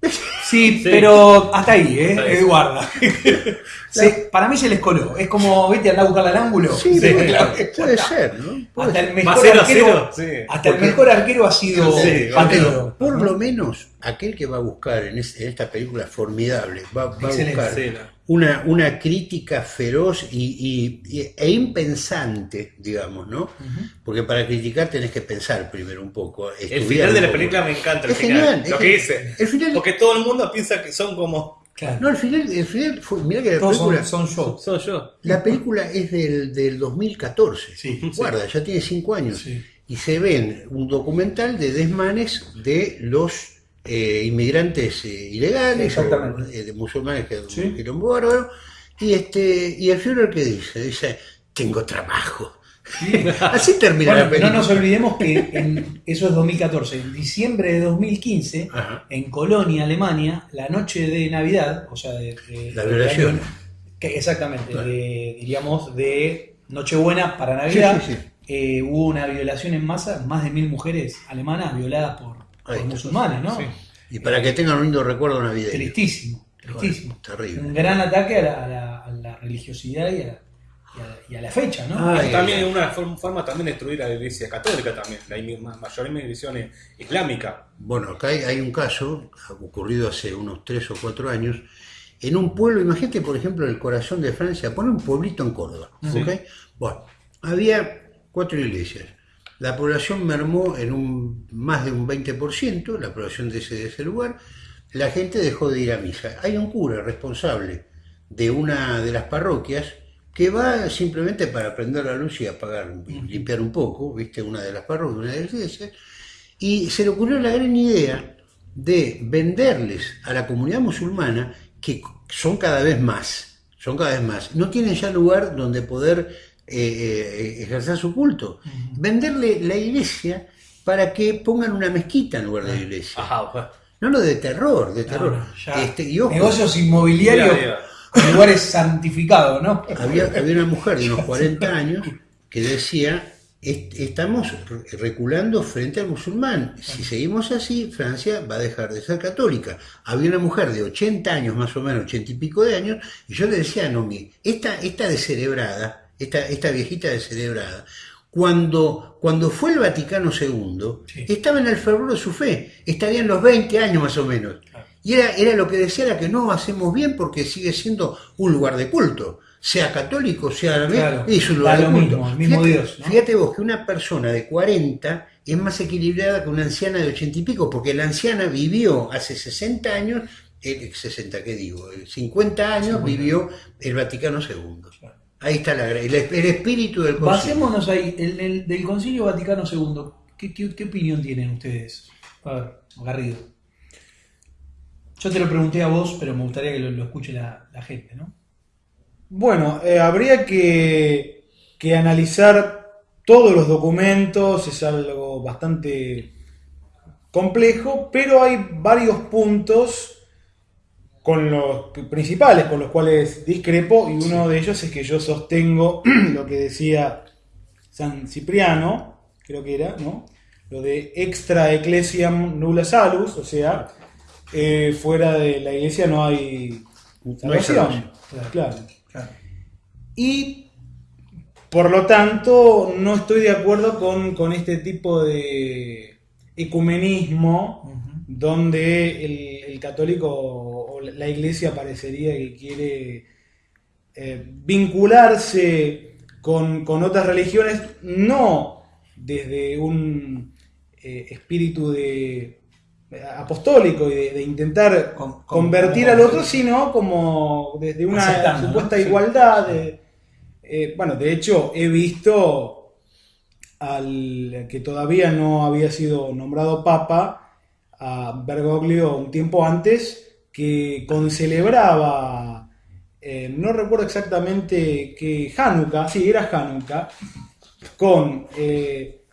Sí, Sí. pero hasta ahí, ¿eh? Hasta ahí. Eh, guarda. Para mí se les coló. Es como, viste, andar a buscar al ángulo. Sí, claro. puede ser, ¿no? Puede Hasta ser. el mejor cero arquero, cero, sí. hasta el Porque- mejor arquero ha sido Sí, Patero. Por lo menos, aquel que va a buscar en, es- en esta película formidable, va, va a buscar una, una crítica feroz y, y- y- e impensante, digamos, ¿no? Porque para criticar tenés que pensar primero un poco. El final de la película me encanta. El Es final, genial, lo es que genial. dice. El final- Porque todo el mundo piensa que son como. Claro. No, el final, el final fue, mirá que la Todos película, son, yo. la película es del, del 2014. Sí, Guarda, ya tiene cinco años. Sí. Y se ven un documental de desmanes de los eh, inmigrantes eh, ilegales, o, eh, de musulmanes que Sí. que eran bárbaros. Y este, y el Führer que dice, dice, tengo trabajo. Así termina Bueno, la pero no película. nos olvidemos que en, eso es 2014. En diciembre de 2015, Ajá. en Colonia, Alemania, la noche de Navidad, o sea, de, de- La violación. exactamente, Claro. de, diríamos de Nochebuena para Navidad, Sí, sí, sí. eh, hubo una violación en masa, más de mil mujeres alemanas violadas por, por musulmanes, ¿no? Sí. Y para que tengan un lindo recuerdo navideño. Tristísimo, tristísimo. Bueno, terrible. Un gran ataque a la, a la- a la religiosidad y a, la- y a la- y a la fecha, ¿no? Ah, Es Ay, también ay. una forma, forma también de destruir a la iglesia católica también, la mayor inmigración islámica. Bueno, acá hay, hay un caso ocurrido hace unos tres o cuatro años en un pueblo, imagínate por ejemplo el corazón de Francia, pone un pueblito en Córdoba, Sí. ¿ok? Bueno, había cuatro iglesias. La población mermó en un más de un 20%, la población de ese, de ese lugar. La gente dejó de ir a misa. Hay un cura responsable de una de las parroquias que va simplemente para prender la luz y apagar, y limpiar un poco, viste, una de las parroquias, una de las iglesias, y se le ocurrió la gran idea de venderles a la comunidad musulmana, que son cada vez más, son cada vez más, no tienen ya lugar donde poder eh, eh, ejercer su culto, venderle la iglesia para que pongan una mezquita en lugar de la iglesia. Ajá, bueno. No lo de terror, de terror. no. Este, y ojo, Negocios inmobiliarios lugares santificados, ¿no? había, había una mujer de unos 40 años que decía, est- estamos re- reculando frente al musulmán. Si seguimos así, Francia va a dejar de ser católica. Había una mujer de 80 años, más o menos, 80 y pico de años, y yo le decía a Nomi, esta, esta descerebrada, esta, esta viejita descerebrada, cuando, cuando fue el Vaticano II, Sí. estaba en el fervor de su fe, estaría en los 20 años más o menos. Y era, era lo que decía, era que no hacemos bien porque sigue siendo un lugar de culto. Sea católico, sea Claro, es un lugar de culto. mismo, el mismo fíjate, Dios, ¿no? fíjate vos que una persona de 40 es más equilibrada que una anciana de 80 y pico, porque la anciana vivió hace 60 años, eh, 60, ¿qué digo? Eh, 50 años vivió el Vaticano II. Ahí está la, el, el espíritu del concilio. Basémonos ahí, el, el- del Concilio Vaticano II. ¿Qué, qué, qué opinión tienen ustedes? A ver, Garrido. Yo te lo pregunté a vos, pero me gustaría que lo, lo escuche la, la gente, ¿no? Bueno, eh, habría que, que analizar todos los documentos, es algo bastante complejo, pero hay varios puntos con los principales con los cuales discrepo y uno de ellos es que yo sostengo lo que decía San Cipriano, creo que era, ¿no? Lo de extra ecclesiam nulla salus, o sea, eh, fuera de la iglesia no hay No hay salvación. salvación. claro. Claro. Y por lo tanto, no estoy de acuerdo con, con este tipo de ecumenismo donde el, el católico la iglesia parecería que quiere eh, vincularse con, con otras religiones, no desde un eh, espíritu de apostólico y de, de intentar Con- con- convertir al otro, sino como desde una Aceptando, supuesta igualdad. de- eh, bueno, de hecho, he visto al que todavía no había sido nombrado papa, a Bergoglio un tiempo antes, que concelebraba, eh, no recuerdo exactamente que Hanukkah, sí, era Hanukkah, con eh,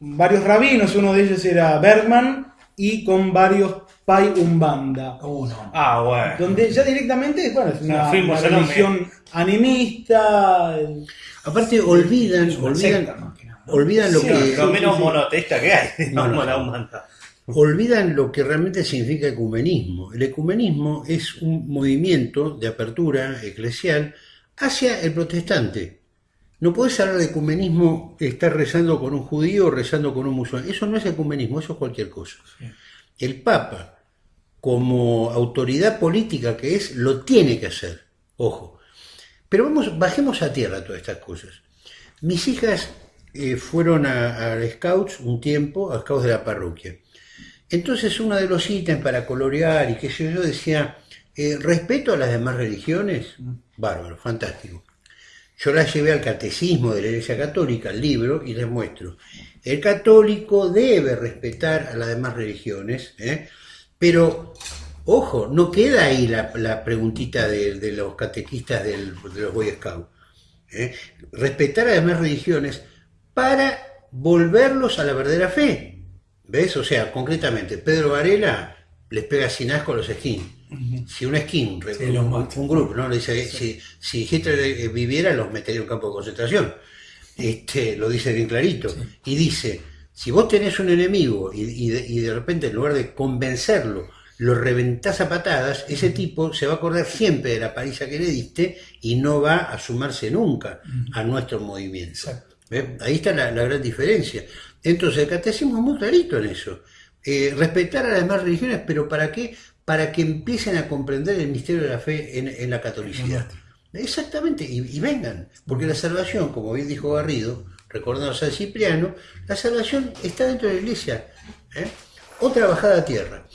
varios rabinos, uno de ellos era Bergman, y con varios Pai Umbanda. Uno. Ah, bueno. Donde ya directamente, bueno, es una, religión animista. Aparte, olvidan, olvidan, secta, olvidan lo Sí, que... Lo menos monoteísta que hay. No, no, la no. Olvidan lo que realmente significa ecumenismo. El ecumenismo es un movimiento de apertura eclesial hacia el protestante. No podés hablar de ecumenismo estar rezando con un judío o rezando con un musulmán. Eso no es ecumenismo, eso es cualquier cosa. El Papa, como autoridad política que es, lo tiene que hacer. Ojo. Pero vamos, bajemos a tierra todas estas cosas. Mis hijas eh, fueron a, a Scouts un tiempo, a Scouts de la parroquia. Entonces uno de los ítems para colorear y qué sé yo decía, eh, respeto a las demás religiones, bárbaro, fantástico. Yo las llevé al catecismo de la Iglesia Católica, el libro, y les muestro. El católico debe respetar a las demás religiones, ¿eh? pero, ojo, no queda ahí la, la preguntita de, de los catequistas del- de los Boy Scouts. ¿eh? Respetar a las demás religiones para volverlos a la verdadera fe. ¿Ves? O sea, concretamente, Pedro Varela les pega sin asco a los skins. Si un skin, Sí, un, grupo, ¿no? Le dice, si, si Hitler eh, viviera, los metería en un campo de concentración. Este, lo dice bien clarito. Y dice, si vos tenés un enemigo y, y de, y de repente en lugar de convencerlo, lo reventás a patadas, ese tipo se va a acordar siempre de la paliza que le diste y no va a sumarse nunca a nuestro movimiento. Ahí está la, la gran diferencia. Entonces, el catecismo es muy clarito en eso. Eh, respetar a las demás religiones, pero ¿para qué? Para que empiecen a comprender el misterio de la fe en, en la catolicidad. Exactamente, y, y vengan, porque la salvación, como bien dijo Garrido, recordando a San Cipriano, la salvación está dentro de la iglesia. ¿eh? Otra bajada a tierra.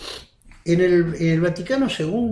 En el, en el Vaticano II,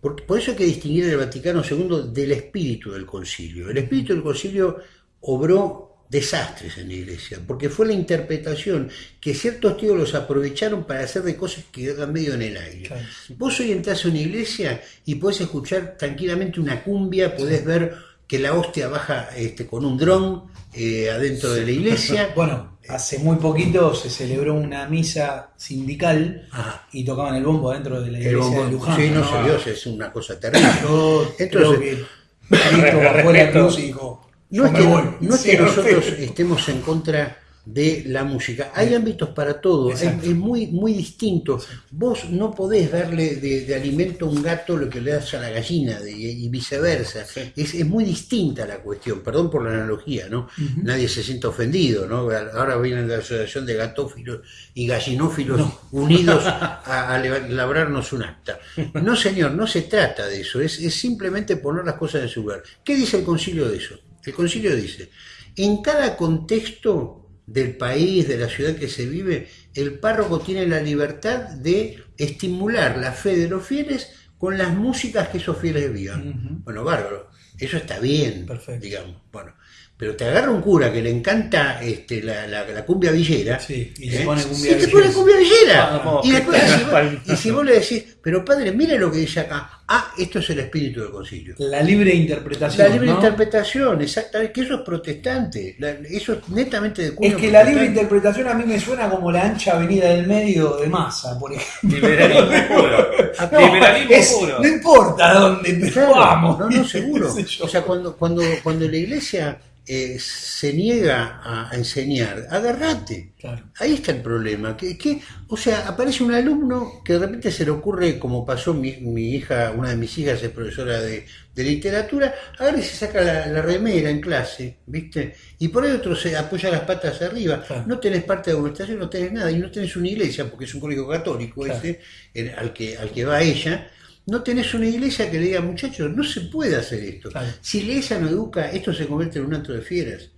por eso hay que distinguir el Vaticano II del espíritu del concilio. El espíritu del concilio obró desastres en la iglesia, porque fue la interpretación que ciertos teólogos aprovecharon para hacer de cosas que quedan medio en el aire. Claro. Vos hoy entras a una iglesia y podés escuchar tranquilamente una cumbia, podés ver que la hostia baja este, con un dron eh, adentro de la iglesia. Bueno, hace muy poquito se celebró una misa sindical Ajá. y tocaban el bombo dentro de la El iglesia bombo- de Luján. sí, no se vio, es una cosa terrible. Yo Entonces- creo que Cristo bajó la Respeto. cruz y dijo, No es que, no es nosotros estemos en contra de la música. Hay ámbitos para todo, es, muy, muy distinto. Vos no podés darle de, de alimento a un gato lo que le das a la gallina de- y viceversa. Es, es muy distinta la cuestión, perdón por la analogía, ¿no? Nadie se siente ofendido, ¿no? Ahora viene la Asociación de Gatófilos y Gallinófilos unidos a, labrarnos un acta. No, señor, no se trata de eso, es, es simplemente poner las cosas en su lugar. ¿Qué dice el concilio de eso? El concilio dice, en cada contexto del país, de la ciudad que se vive, el párroco tiene la libertad de estimular la fe de los fieles con las músicas que esos fieles vivan. Bueno, bárbaro, eso está bien, Perfecto. digamos. Bueno, pero te agarra un cura que le encanta este, la, la- la cumbia villera. Sí, y se ¿eh? pone cumbia Y te villera. pone cumbia villera. Ah, y, después, si vos, y si vos le decís, pero padre, mira lo que dice acá. Ah, esto es el espíritu del concilio. La libre interpretación. La libre ¿no? interpretación, exactamente, que eso es protestante, la- eso es netamente de Es cuño que la libre interpretación a mí me suena como la ancha avenida del medio de masa, por ejemplo. Liberalismo puro. No, Liberalismo es- puro. no importa dónde, pero Claro, vamos. no, no, seguro. O sea, cuando, cuando, cuando la iglesia eh, se niega a, a enseñar, agarrate. Claro. Ahí está el problema. Que, que, o sea, aparece un alumno que de repente se le ocurre, como pasó mi, mi hija, una de mis hijas es profesora de, de literatura, agarra y se saca la, la remera en clase, ¿viste? Y por ahí otro se apoya las patas arriba. Claro. No tenés parte de administración, no tenés nada, y no tenés una iglesia, porque es un colegio católico Claro. ese, el- al, que, al que va ella. No tenés una iglesia que le diga, muchachos, no se puede hacer esto. Claro. Si la iglesia no educa, esto se convierte en un acto de fieras.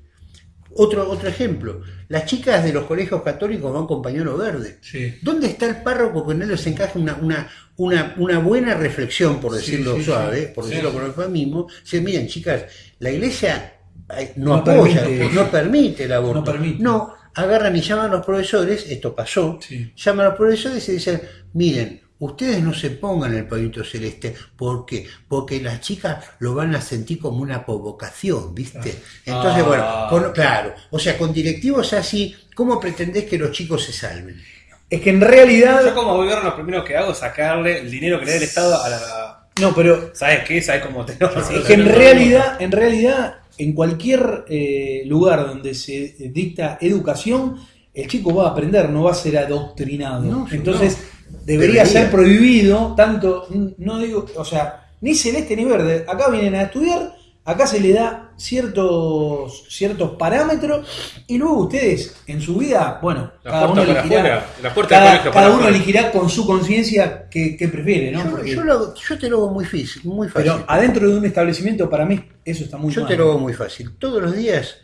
Otro, otro ejemplo, las chicas de los colegios católicos van con pañuelo verde. Sí. ¿Dónde está el párroco que no les encaja una, una, una, una buena reflexión, por decirlo sí, suave, por decirlo con eufemismo? Se miren, chicas, la iglesia eh, no, No apoya, permite. no permite el aborto. No permite. No, agarran y llaman a los profesores, esto pasó, llaman a los profesores y dicen, miren, ustedes no se pongan el pañito celeste, ¿por qué? Porque las chicas lo van a sentir como una provocación, ¿viste? Entonces, Ah. bueno, con- claro, o sea, con directivos así, ¿cómo pretendés que los chicos se salven? Es que en realidad. Yo como gobierno lo primero que hago es sacarle el dinero que le da el Estado a la... No, pero ¿Sabes qué? ¿Sabes cómo te Es que en realidad, en realidad, en cualquier eh, lugar donde se dicta educación, el chico va a aprender, no va a ser adoctrinado. No, sí, Entonces, debería, Debería. ser prohibido, tanto, no digo, o sea, ni celeste ni verde. Acá vienen a estudiar, acá se le da ciertos, ciertos parámetros y luego ustedes en su vida, bueno, La cada uno elegirá, la puerta cada, cada uno elegirá con su conciencia qué, qué prefiere, ¿no? yo, Porque- yo lo yo te lo hago muy fácil, muy fácil. pero adentro de un establecimiento, para mí, eso está muy Yo mal. te lo hago muy fácil. Todos los días,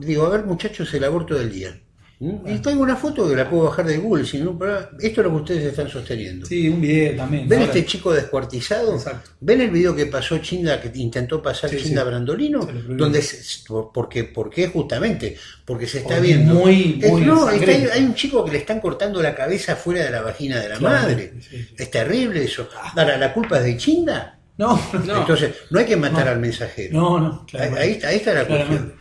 digo, a ver muchachos, el aborto del día. ¿Mm? Y traigo una foto que la puedo bajar de Google, si no, pero esto es lo que ustedes están sosteniendo. Sí, un video también. ¿Ven Ahora- este chico descuartizado? Exacto. ¿Ven el video que pasó Chinda, que intentó pasar Sí, Chinda sí. Brandolino? Donde por- porque, ¿Por qué? Justamente, porque se está Porque viendo. muy- Es- muy no, está- hay, un chico que le están cortando la cabeza fuera de la vagina de la Claro, madre. sí. Es terrible eso. Ahora, ¿la culpa es de Chinda? No, No. Entonces, no hay que matar No. al mensajero. no, no. Ahí, claramente. ahí está, ahí está la cuestión.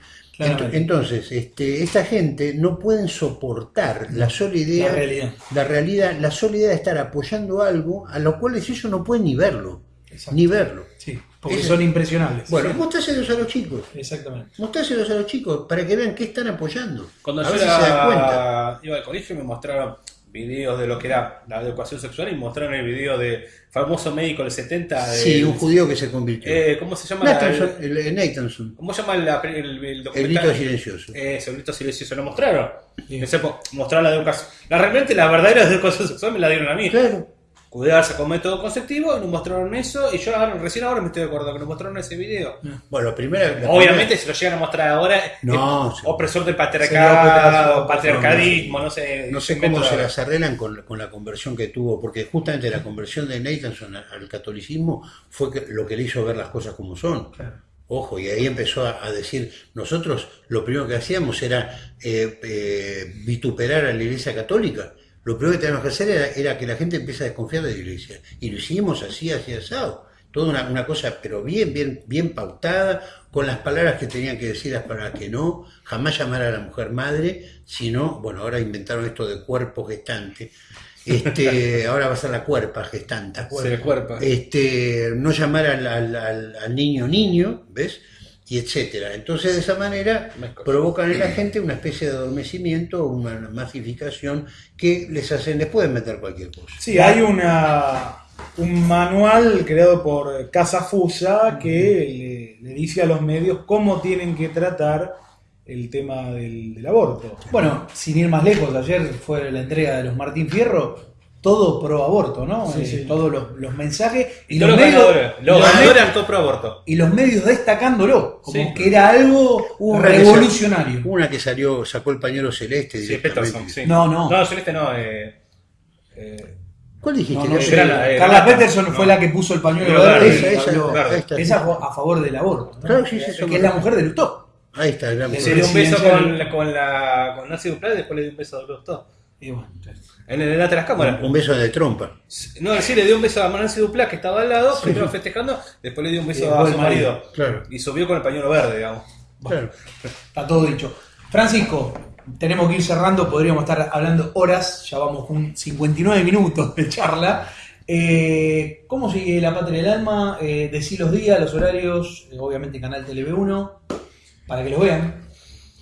Claramente. Entonces, este, esta gente no pueden soportar la sola idea, La realidad. la realidad, la sola idea de estar apoyando algo a lo cual ellos no pueden ni verlo, Exacto. ni verlo. Sí, porque son impresionables. Bueno, Sí. mostráselos a los chicos, Exactamente. mostráselos a los chicos para que vean qué están apoyando. Cuando a yo ver si se dan cuenta. era, iba al colegio me mostraron videos de lo que era la educación sexual y mostraron el video de famoso médico del 70 de, Sí, un judío que se convirtió. eh, ¿cómo se llama? la- Nathanson, el, el Nathanson, ¿Cómo se llama la- el, el el documental? grito silencioso. Eh, el grito silencioso lo mostraron. Sí. Po- mostraron la educación. La, realmente la verdadera educación sexual me la dieron a mí. Claro. Cuidarse con método conceptivo, nos mostraron eso y yo ahora- recién ahora me estoy de acuerdo que nos mostraron ese video. Bueno, primera, la Obviamente si lo llegan a mostrar ahora, No, es opresor del patriarcado, patriarcadismo, no sé. No sé cómo se la- las arreglan con, con la conversión que tuvo, porque justamente la conversión de Nathanson al, catolicismo fue lo que le hizo ver las cosas como son. Ojo, y ahí empezó a, a decir, nosotros lo primero que hacíamos era eh, eh, vituperar a la iglesia católica. Lo primero que teníamos que hacer era, era que la gente empiece a desconfiar de la iglesia. Y lo hicimos así, así, asado. Toda una, una cosa, pero bien, bien, bien pautada, con las palabras que tenían que decir para que no, jamás llamar a la mujer madre, sino, bueno, ahora inventaron esto de cuerpo gestante. Este, ahora va a ser la cuerpa gestante. Se le cuerpa. Este, no llamar al- al- al niño niño, ¿ves? Y etcétera. Entonces, de esa manera, provocan en la gente una especie de adormecimiento o una masificación que les hacen, les pueden meter cualquier cosa. Sí, hay una, un manual creado por Casa Fusa que le, le dice a los medios cómo tienen que tratar el tema del, del aborto. Bueno, sin ir más lejos, ayer fue la entrega de los Martín Fierro, todo pro aborto, ¿no? Sí, Eh, sí. Todos los, los mensajes y Y los, los medios, Los los ganadores me- eran todo pro aborto. y los medios destacándolo, como Sí. que era algo Una que revolucionario. Una que salió, sacó el pañuelo celeste. Peterson, sí. No, no. No, Celeste no. Eh, eh, ¿Cuál dijiste? No, no eh, Carla. Peterson No. fue la que puso el pañuelo verde. esa, esa, a favor del aborto. ¿no? Claro, sí, sí, que es la mujer de Lutó. Ahí está, la Que se mujer. dio un beso con, la- con, la, con Nancy Duplá y después le dio un beso a Lustó. Y bueno, En el delante de las cámaras. Un beso de trompa. No, sí, le dio un beso a Nancy Duplá que estaba al lado, primero festejando, después le dio un beso a su marido. marido. Claro. Y subió con el pañuelo verde, digamos. Claro. Está todo dicho. Francisco, tenemos que ir cerrando, podríamos estar hablando horas, ya vamos con 59 minutos de charla. Eh, ¿Cómo sigue La Patria del Alma? Eh, decí los días, los horarios, eh, obviamente Canal TV1, para que los vean.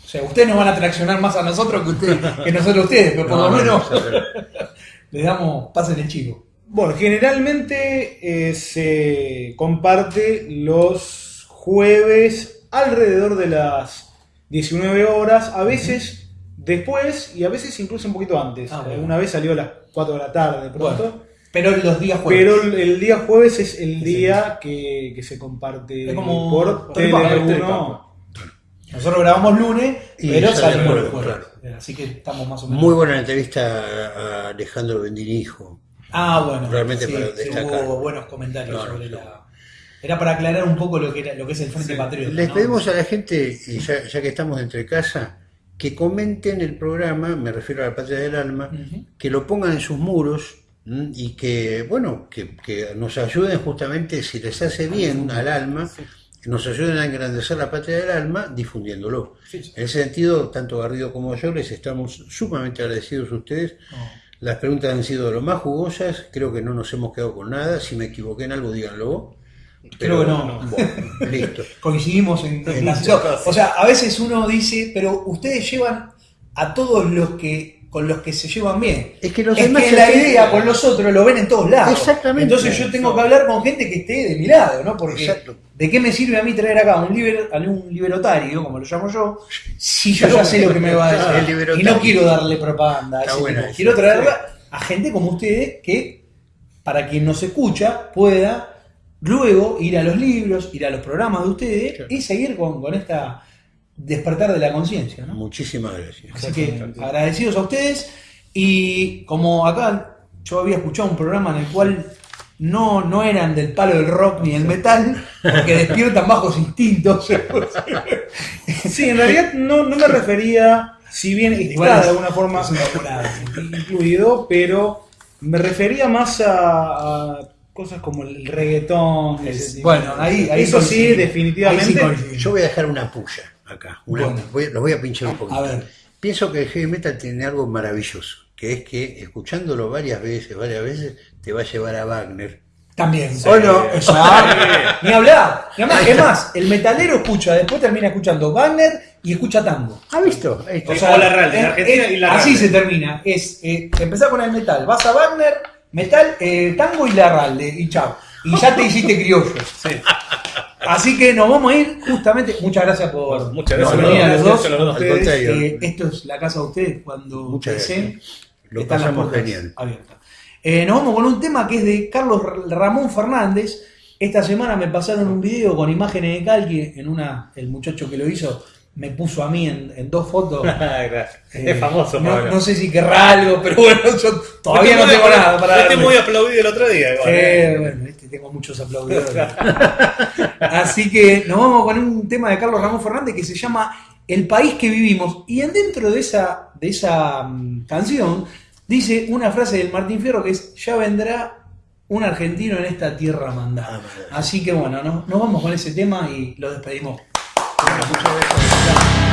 O sea, ustedes nos van a traccionar más a nosotros que, ustedes, que nosotros a ustedes, pero por No, lo no, menos no, les damos, pasen el chivo. Bueno, generalmente eh, se comparte los jueves alrededor de las 19 horas, a veces después y a veces incluso un poquito antes. Ah, bueno. Una vez salió a las 4 de la tarde de pronto. Bueno, pero los días jueves. Pero el, día jueves es el día que, que se comparte Es como- por Telepampa, Tele1. Nosotros grabamos lunes, Y pero salimos el los jueves. Así que estamos más o menos. Muy buena entrevista a Alejandro Bendinijo. Ah, bueno. Realmente sí, para sí, destacar. hubo buenos comentarios No, no, sobre no. la. Era para aclarar un poco lo que era, lo que es el Frente Patriota. Les ¿no? pedimos a la gente, y ya, ya que estamos entre casa, que comenten el programa, me refiero a la Patria del Alma, que lo pongan en sus muros y que, bueno, que, que nos ayuden justamente, si les hace bien al alma, nos ayuden a engrandecer la Patria del Alma difundiéndolo. En ese sentido, tanto Garrido como yo les estamos sumamente agradecidos a ustedes. No. Las preguntas han sido lo más jugosas, creo que no nos hemos quedado con nada. Si me equivoqué en algo, díganlo. Creo que no. Bueno, listo. Coincidimos en, en la muchas no, cosas. O sea, a veces uno dice, pero ustedes llevan a todos los que con los que se llevan bien. Es que los es demás que la idea con los otros lo ven en todos lados. Exactamente. Entonces yo tengo que hablar con gente que esté de mi lado, ¿no? Porque Exacto. ¿de qué me sirve a mí traer acá un, liber, a un liberotario, como lo llamo yo, si yo ya sé lo que me va a decir? El y no quiero darle propaganda. a Está ese buena esa. Quiero traerla a gente como ustedes que, para quien nos escucha, pueda luego ir a los libros, ir a los programas de ustedes Claro. y seguir con, con esta despertar de la conciencia, ¿no? Muchísimas gracias. Así que agradecidos a ustedes y como acá yo había escuchado un programa en el cual no, no eran del palo del rock ni del metal, porque despiertan bajos instintos. Sí, en realidad no, no me refería, si bien está de alguna forma incluido, pero me refería más a, a cosas como el reggaetón. Es- bueno, ahí- ahí Eso sí, definitivamente. Ahí sí coincidimos. Yo voy a dejar una puya acá. Una, Bueno. voy, los voy a pinchar un poquito. A ver. Pienso que el heavy metal tiene algo maravilloso, que es que escuchándolo varias veces, varias veces, te va a llevar a Wagner. También. ¿O no? Exacto. Ni hablar. Ni hablar. Es más, el metalero escucha, después termina escuchando Wagner y escucha tango. ¿Ha visto? Ahí está. O sea, la Ralde, en es- Argentina es- y la Así se termina. Es eh, empezar con el metal. Vas a Wagner, metal, eh, tango y la Ralde. Y chao. Y ya te hiciste criollo. Sí. Así que nos vamos a ir justamente. Muchas gracias por Muchas gracias. venir a los dos. a los dos. Al contrario. Eh, esto es la casa de ustedes cuando Muchas deseen. gracias. Lo Están las puertas genial. abiertas. Eh, nos vamos con un tema que es de Carlos Ramón Fernández. Esta semana me pasaron un video con imágenes de Calqui. En una, el muchacho que lo hizo me puso a mí en, en dos fotos. Gracias. Eh, es famoso, no, Pablo. no sé si querrá algo, pero bueno, yo todavía no tengo nada para darle. muy aplaudido el otro día. igual, Eh, bueno, este, tengo muchos aplaudidores. Así que nos vamos con un tema de Carlos Ramón Fernández que se llama El país que vivimos. Y en dentro de esa, de esa mm, canción dice una frase del Martín Fierro que es, ya vendrá un argentino en esta tierra Ah, mandada. maravilla. Así que bueno, no- nos vamos con ese tema y lo despedimos. Bueno, muchas gracias.